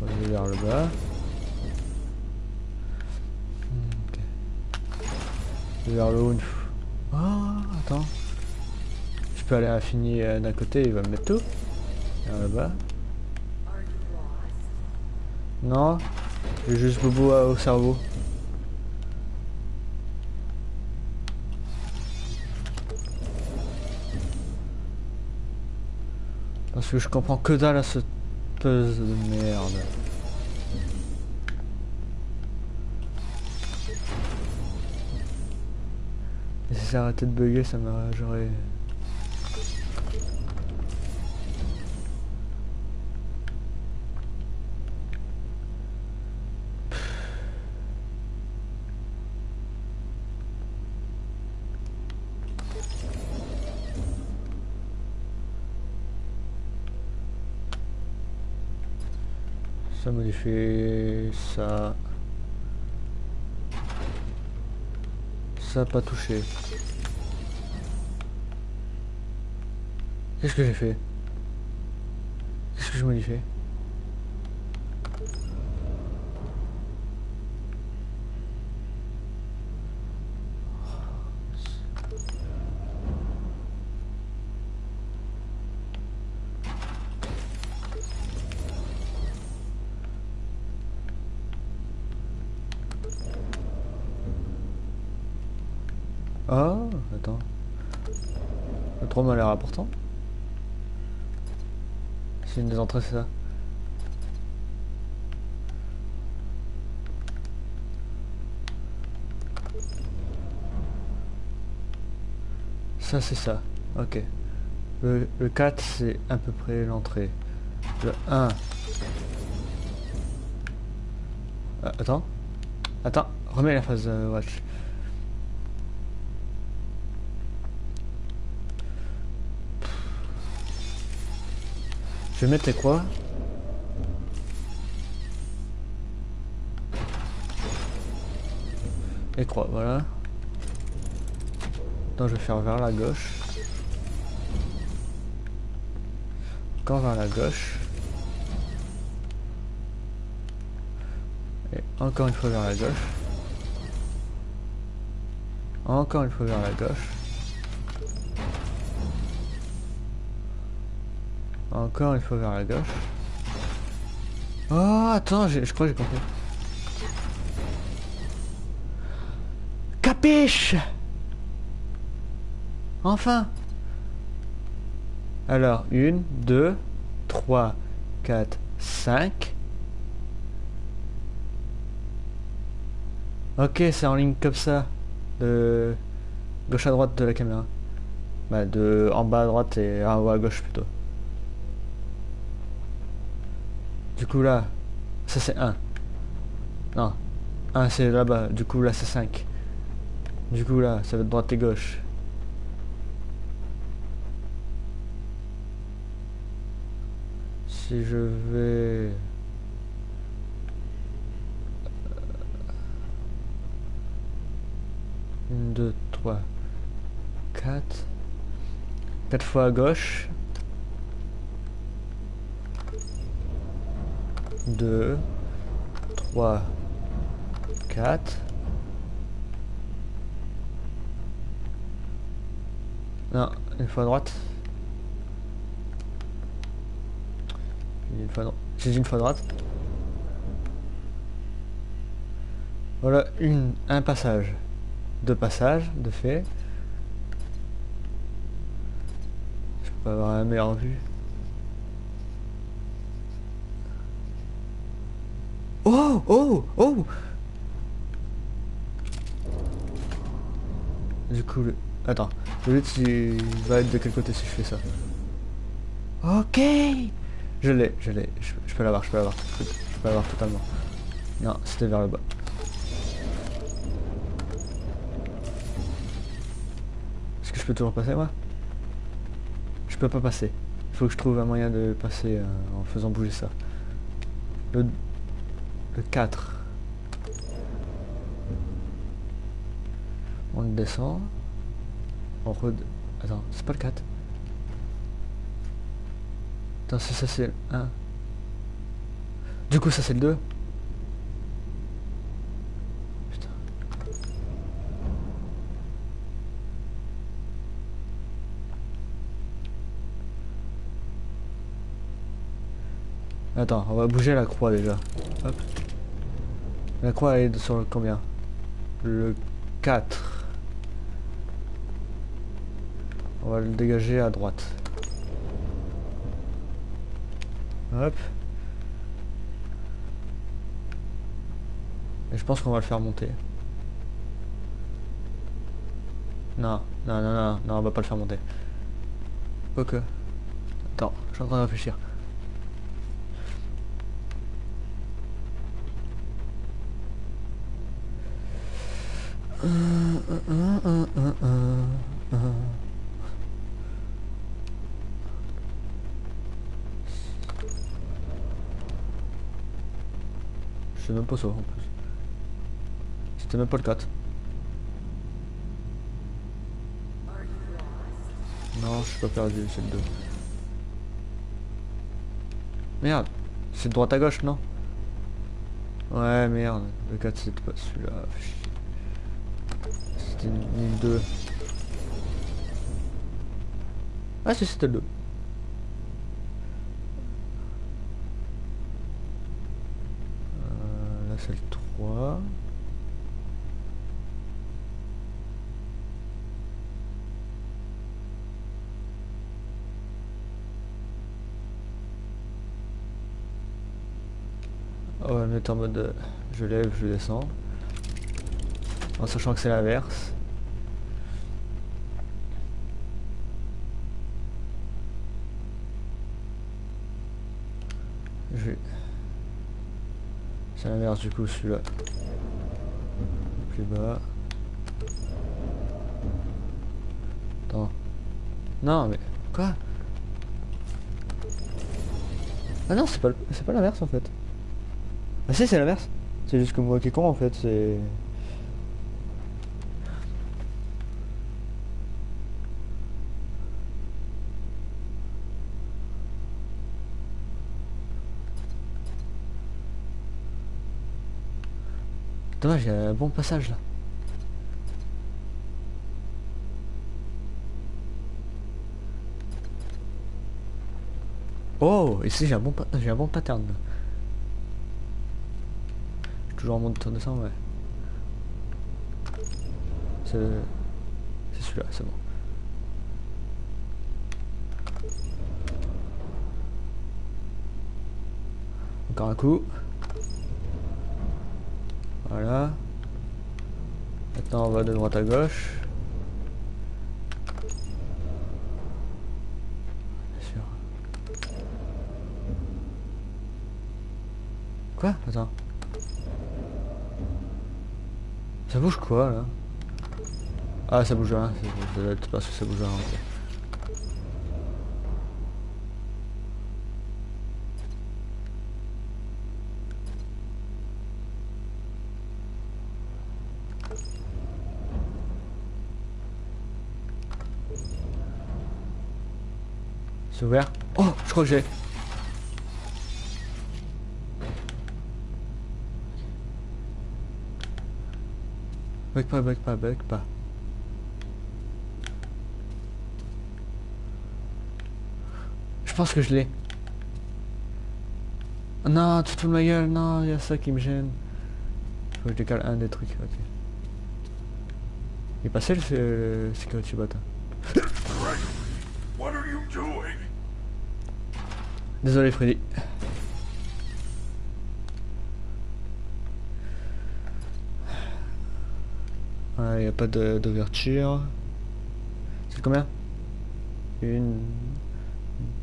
Je reviens vers le bas. Vais vers le haut. Ah, attends. Je peux aller à l'infini euh, d'un côté, il va me mettre tout. Vers le bas. Non, j'ai juste bobo à- au cerveau. Parce que je comprends que dalle à cette puzzle de merde. Et si ça arrêtait de bugger, ça m'aurait... Ça modifie ça. Ça pas touché. Qu'est-ce que j'ai fait? Qu'est-ce que je modifie? C'est une des entrées, c'est ça. Ça, c'est ça. Ok. Le, le 4, c'est à peu près l'entrée. Le 1. Ah, attends. Attends, remets la phase euh, watch. Je vais mettre les quoi Les croix, voilà. Donc je vais faire vers la gauche. Encore vers la gauche. Et encore une fois vers la gauche. Encore une fois vers la gauche. Encore une fois vers la gauche. Oh, attends, je crois que j'ai compris. Capiche Enfin Alors, une, deux, trois, quatre, cinq. Ok, c'est en ligne comme ça. De gauche à droite de la caméra. Bah, de en bas à droite et en haut à gauche plutôt. Du coup là, ça c'est 1. Non, 1 c'est là-bas, du coup là c'est 5. Du coup là, ça va être droite et gauche. Si je vais... 1, 2, 3, 4. 4 fois à gauche. 2, 3, 4. Non, une fois à droite. J'ai une fois à droite. J'ai une fois à droite. Voilà, une, un passage. Deux passages, de fait. Je peux pas avoir la meilleure vue. Oh Oh Du coup, le... attends. Le lutte, il va être de quel côté si je fais ça? Ok Je l'ai, je l'ai. Je, je peux l'avoir, je peux l'avoir. Je, peux- je peux l'avoir totalement. Non, c'était vers le bas. Est-ce que je peux toujours passer, moi? Je peux pas passer. Il faut que je trouve un moyen de passer euh, en faisant bouger ça. Le 4. On descend. On re... Attends, c'est pas le 4. Attends, ça, ça c'est le 1. Du coup, ça c'est le 2. Putain. Attends, on va bouger la croix déjà. Hop. La croix est sur le combien? Le 4. On va le dégager à droite. Hop. Et je pense qu'on va le faire monter. Non, non, non, non, non, on va pas le faire monter. Ok. Attends, je suis en train de réfléchir. Je sais même pas ça en plus. C'était même pas le 4. Non, je suis pas perdu, c'est le 2. Merde, c'est de droite à gauche, non? Ouais, merde, le 4 c'était pas celui-là. C'était ni le 2. Ah si c'était le 2. Euh, là c'est le 3. On va le mettre en mode euh, je lève, je descends. En sachant que c'est l'inverse. Je C'est l'inverse du coup celui-là. Plus bas. Attends. Non mais. Quoi? Ah non c'est pas pas l'inverse en fait. Ah si c'est l'inverse. C'est juste que moi qui est con en fait, c'est. Dommage, un bon passage là. Oh, ici j'ai un bon j'ai un bon pattern. là. Toujours en mode tour de sang, ouais. C'est celui-là, c'est bon. Encore un coup. Voilà. Maintenant on va de droite à gauche. Bien sûr. Quoi? Attends. Ça bouge quoi là? Ah ça bouge rien, ça doit être parce que ça bouge rien. Ouvert Oh je crois que j'ai Bug pas, bug pas, bug pas. Je pense que je l'ai. Non, tu te fous ma gueule, non, il y a ça qui me gêne. Faut que je décale un des trucs, ok. Il est passé le, le security bot. Désolé Freddy. Il n'y a pas d'ouverture. C'est combien? Une,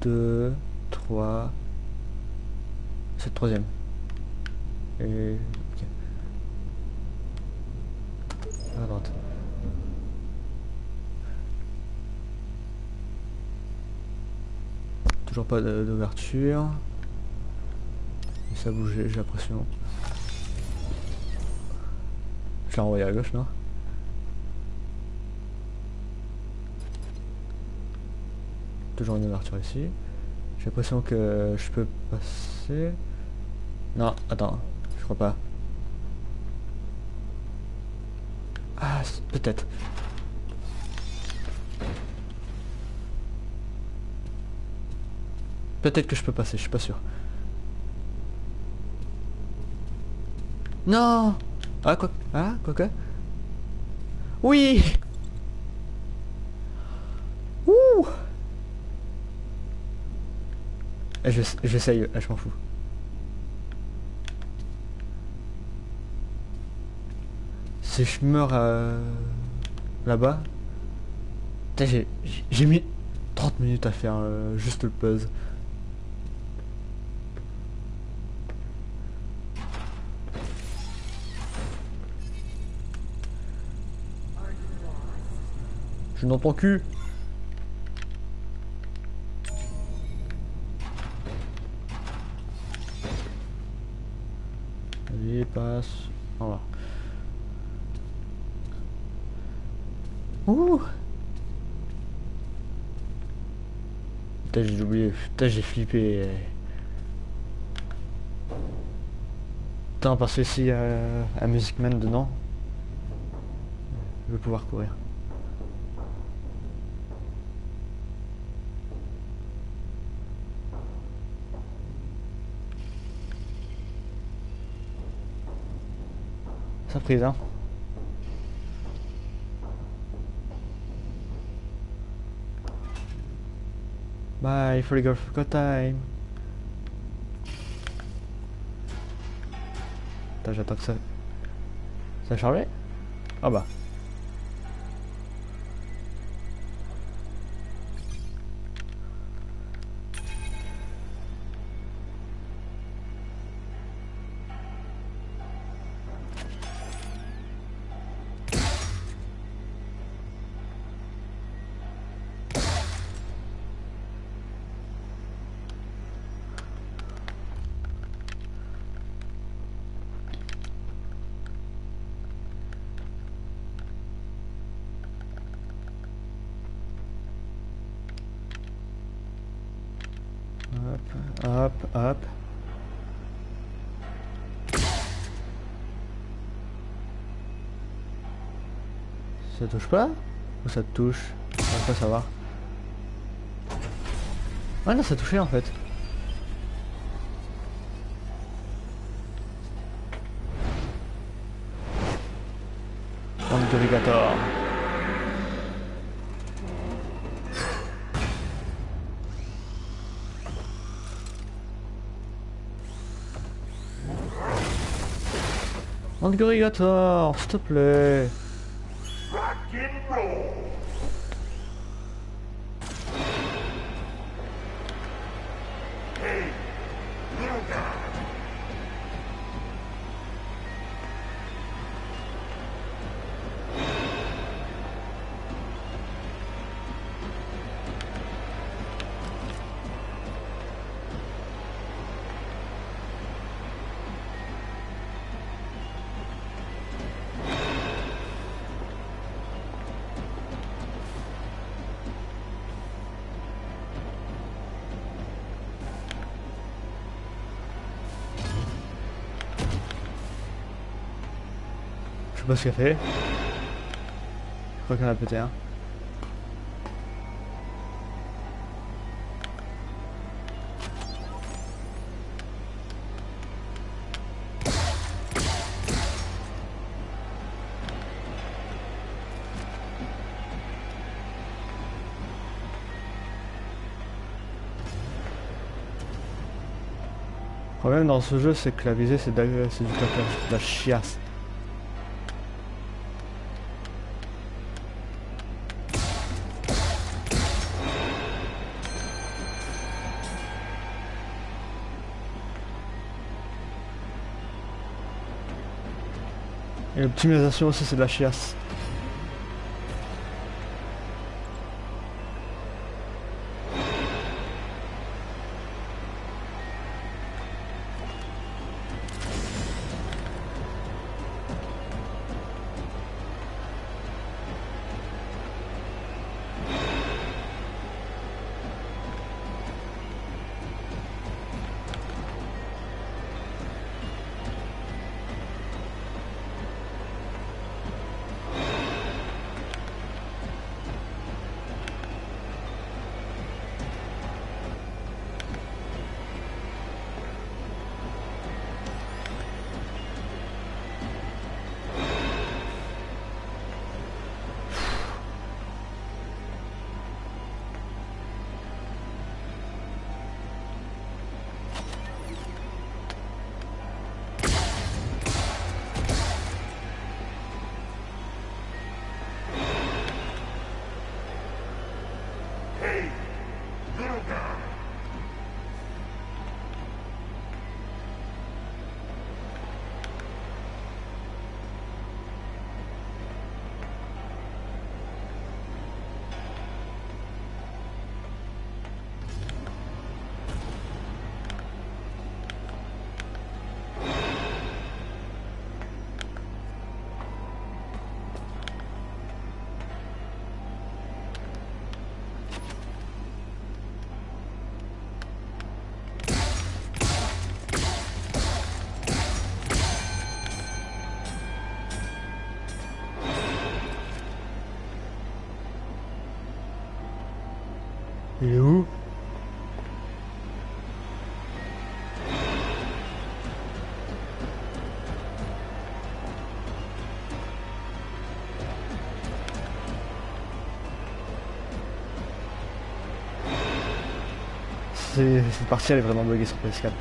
deux, trois. C'est le troisième. Et. Ok. À droite. Toujours pas d'ouverture. Ça bouge, j'ai l'impression. Je l'ai envoyé à gauche, non? Toujours une ouverture ici. J'ai l'impression que je peux passer. Non, attends, je crois pas. Ah, peut-être. Peut-être que je peux passer, je suis pas sûr. Non Ah, quoi Ah, quoi que Oui Ouh Eh, j'ess- J'essaye, eh, je m'en fous. Si je meurs euh, là-bas... J'ai mis 30 minutes à faire euh, juste le puzzle. Je suis dans ton cul. Vas-y, passe. Voilà. Ouh Putain, j'ai oublié. Putain, j'ai flippé. Putain, parce que s'il y a un Music Man dedans, je vais pouvoir courir. Ça prise, hein. Bye, for the girl, for time. Attends, j'attends que ça... Ça a chargé Ah bah. Hop, hop. Ça touche pas Ou ça te touche? On va pas savoir. Ouais non ça touchait en fait. Angligator, s'il te plaît. pause café. Je crois en a pété un. Le problème dans ce jeu, c'est que la visée, c'est du de la chiasse. L'optimisation aussi, c'est de la chiasse. Il est où C'est- Cette partie elle est vraiment buggée sur PS4.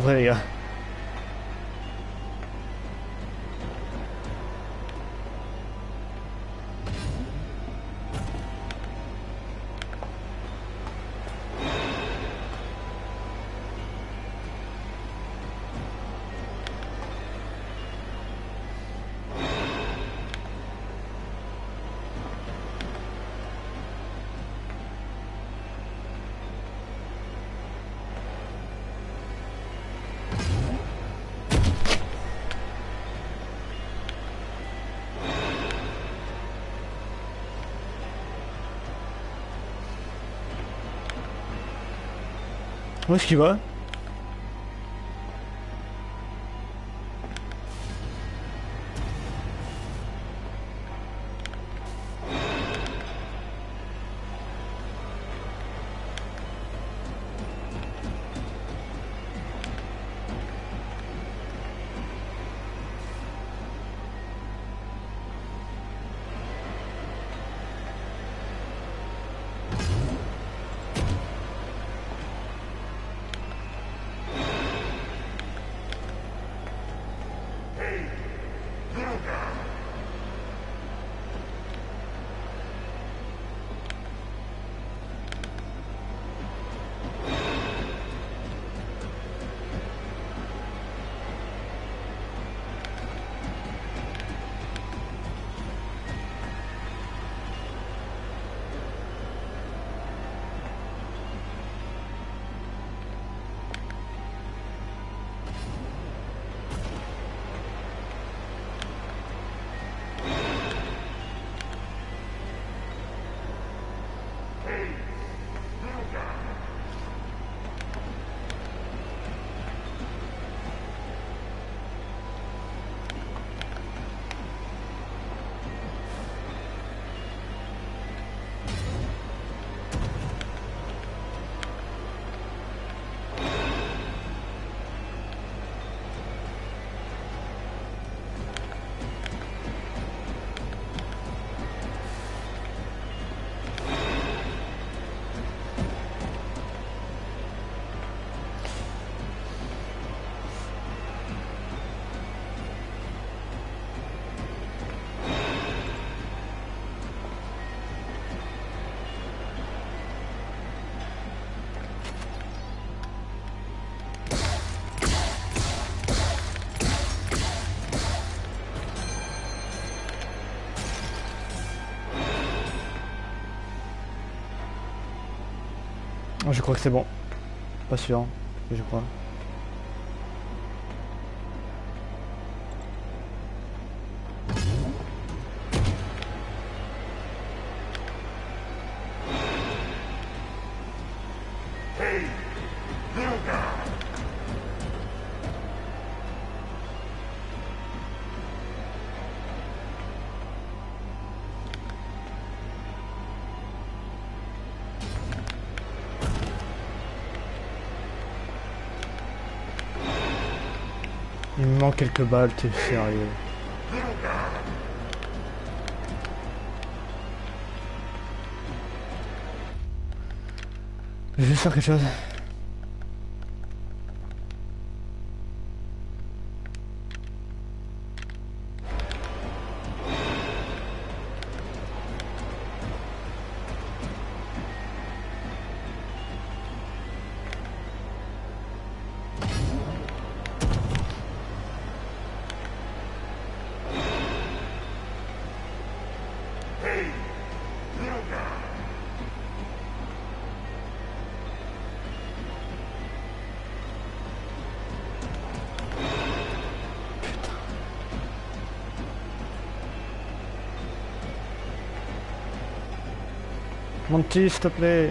Je Où est-ce qu'il va? Je crois que c'est bon. Pas sûr, mais je crois. Quelques balles, t'es sérieux. Je vais faire quelque chose. Monty, s'il te plaît.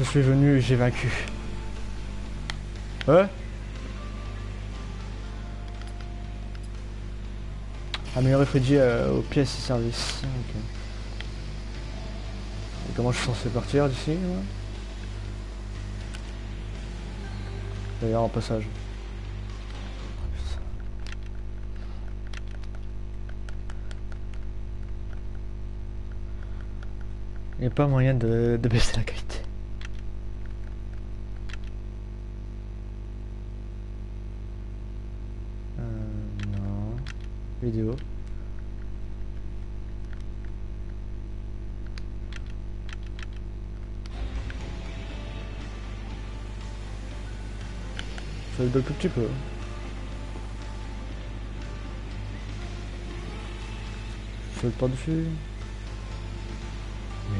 Je suis venu et j'ai vaincu. Ouais Améliorer Freddy euh, aux pièces et services. Et comment je suis censé partir d'ici D'ailleurs en passage. Il n'y a pas moyen de, de baisser la qualité. Euh, non. Vidéo. Ça le tout petit peu. Je saute pas dessus. Oui.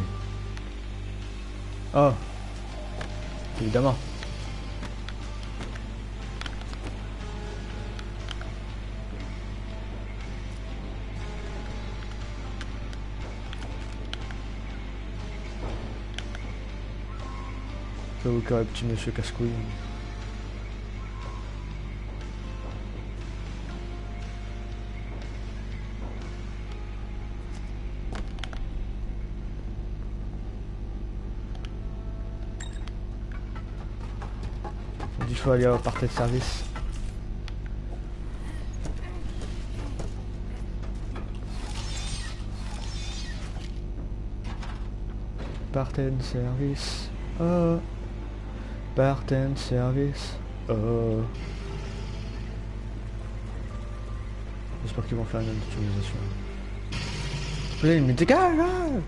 Oh Évidemment. J'avoue que petit monsieur casse-couille. Il faut aller au de service. Parten service. Oh. Parten service. Oh. J'espère qu'ils vont faire une optimisation. Allez, mais dégage hein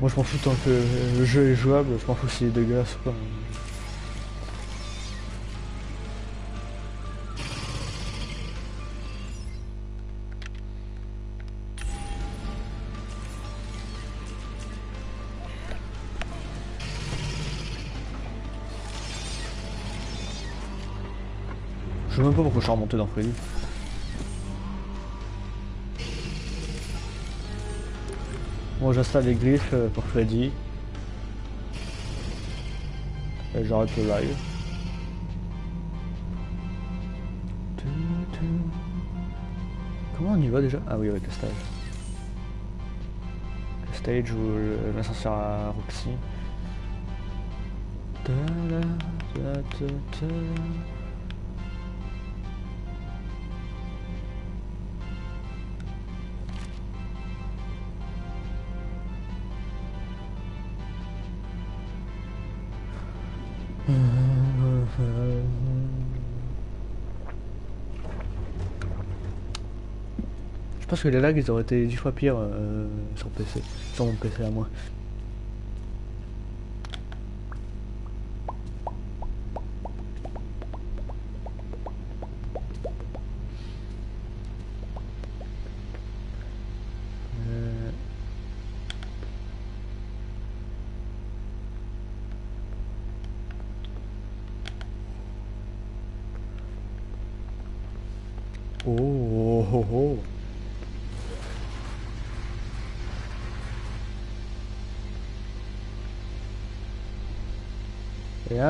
Moi je m'en fous tant que le jeu est jouable, je m'en fous s'il est dégueulasse ou pas. Je sais même pas pourquoi je suis remonté dans Freddy. Bon, j'installe les griffes euh, pour Freddy. Et j'arrête le live. Comment on y va déjà? Ah oui, avec le stage. Le stage ou l'ascenseur à Roxy. Que les lags ils auraient été 10 fois pires euh, sur PC, sur mon PC à moi.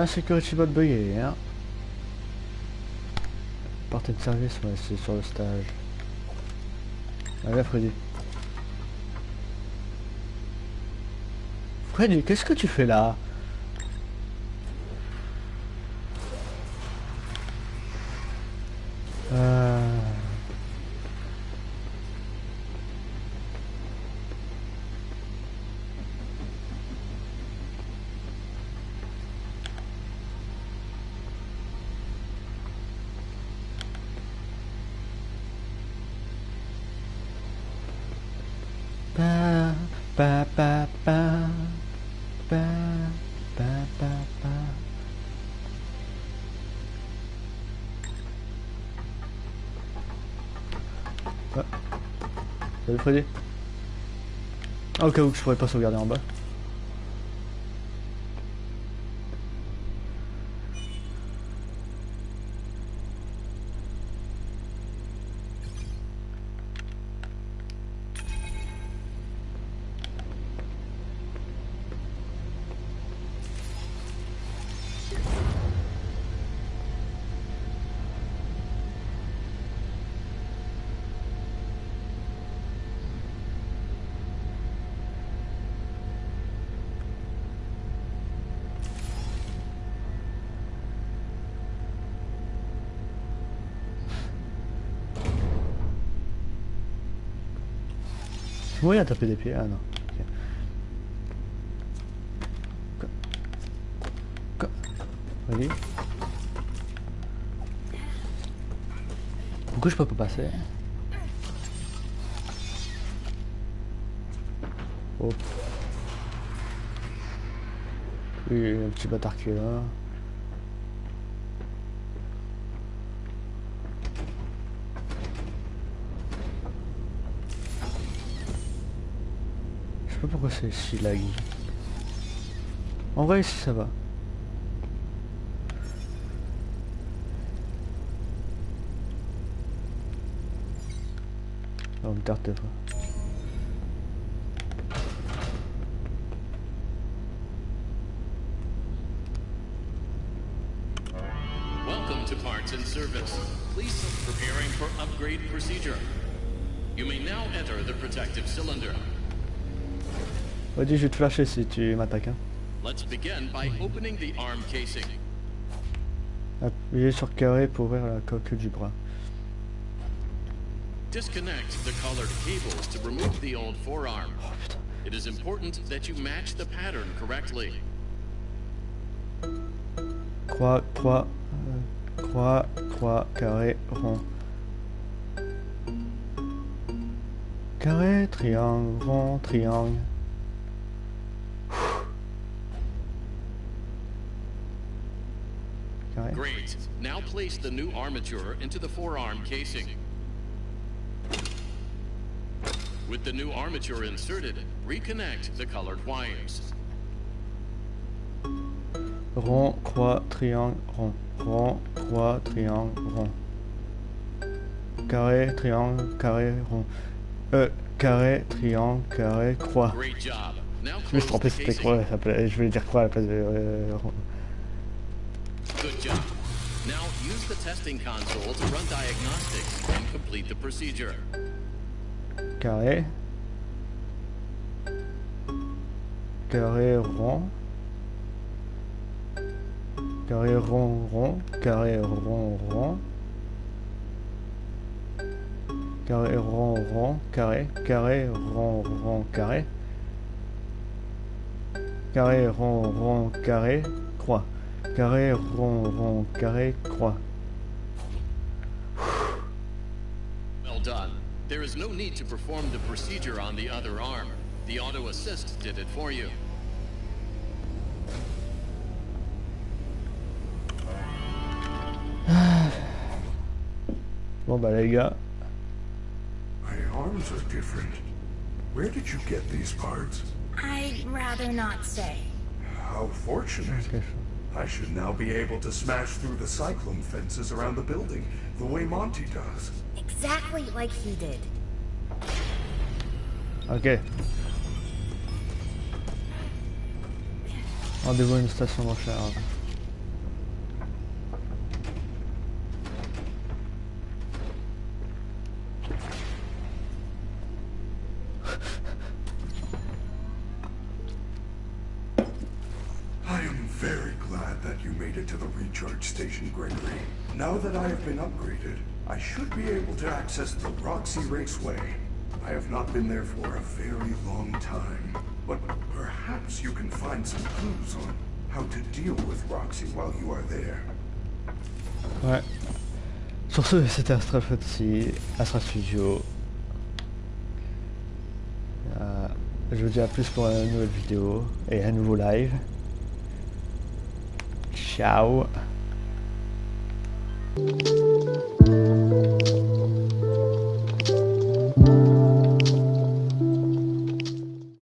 Security bot bugué, hein. Partie de service, ouais, c'est sur le stage. Allez, Freddy. Freddy, qu'est-ce que tu fais là? Ah, au cas où que je pourrais pas sauvegarder en bas. À taper des pieds. Ah non. ok. Quoi Quoi Vas-y. Pourquoi je peux pas passer. Oui, un petit bâtard qui est là. Je sais pas pourquoi c'est si laggy. En vrai, ça va. On me tarte des fois. Welcome to Parts and Service. Please preparing for upgrade procedure. You may now enter the protective cylinder. Vas-y, je vais te flasher si tu m'attaques. Hein. Let's begin by opening the arm casing. Appuyez sur carré pour ouvrir la coque du bras. Disconnect the colored cables to remove the old forearm. It is important that you match the pattern correctly. Croix, croix, euh, croix, croix, carré, rond. Carré, triangle, rond, triangle. Great. Now place the new armature into the forearm casing. With the new armature inserted, reconnect the colored wires. Rond, croix, triangle, rond. Rond, croix, triangle, rond. Carré, triangle, carré, rond. Euh, carré, triangle, carré, croix. Great job. Now Je me c'était ça s'appelait- je voulais dire croix à la place de euh, rond. The testing console to run diagnostics and complete the procedure. Carré. Carré, rond. Carré, rond, rond. Carré, rond, rond. Carré, rond, rond. Carré, carré, rond, rond, carré. Carré, rond, rond, carré, croix. Carré, rond, rond, carré, croix. There is no need to perform the procedure on the other arm. The auto assist did it for you. Bon bah les gars, My arms are different. Where did you get these parts? I'd rather not say. How fortunate. I should now be able to smash through the cyclone fences around the building, the way Monty does. Exactly like he did. Made it to the recharge station, Gregory. Now that I have been upgraded, I should be able to access the Roxy Raceway. I have not been there for a very long time, but perhaps you can find some clues on how to deal with Roxy while you are there. Ouais. Sur ce, c'était Astral Fantasy, Astral Studio. Euh, Je vous dis à plus pour une nouvelle vidéo et un nouveau live. Ciao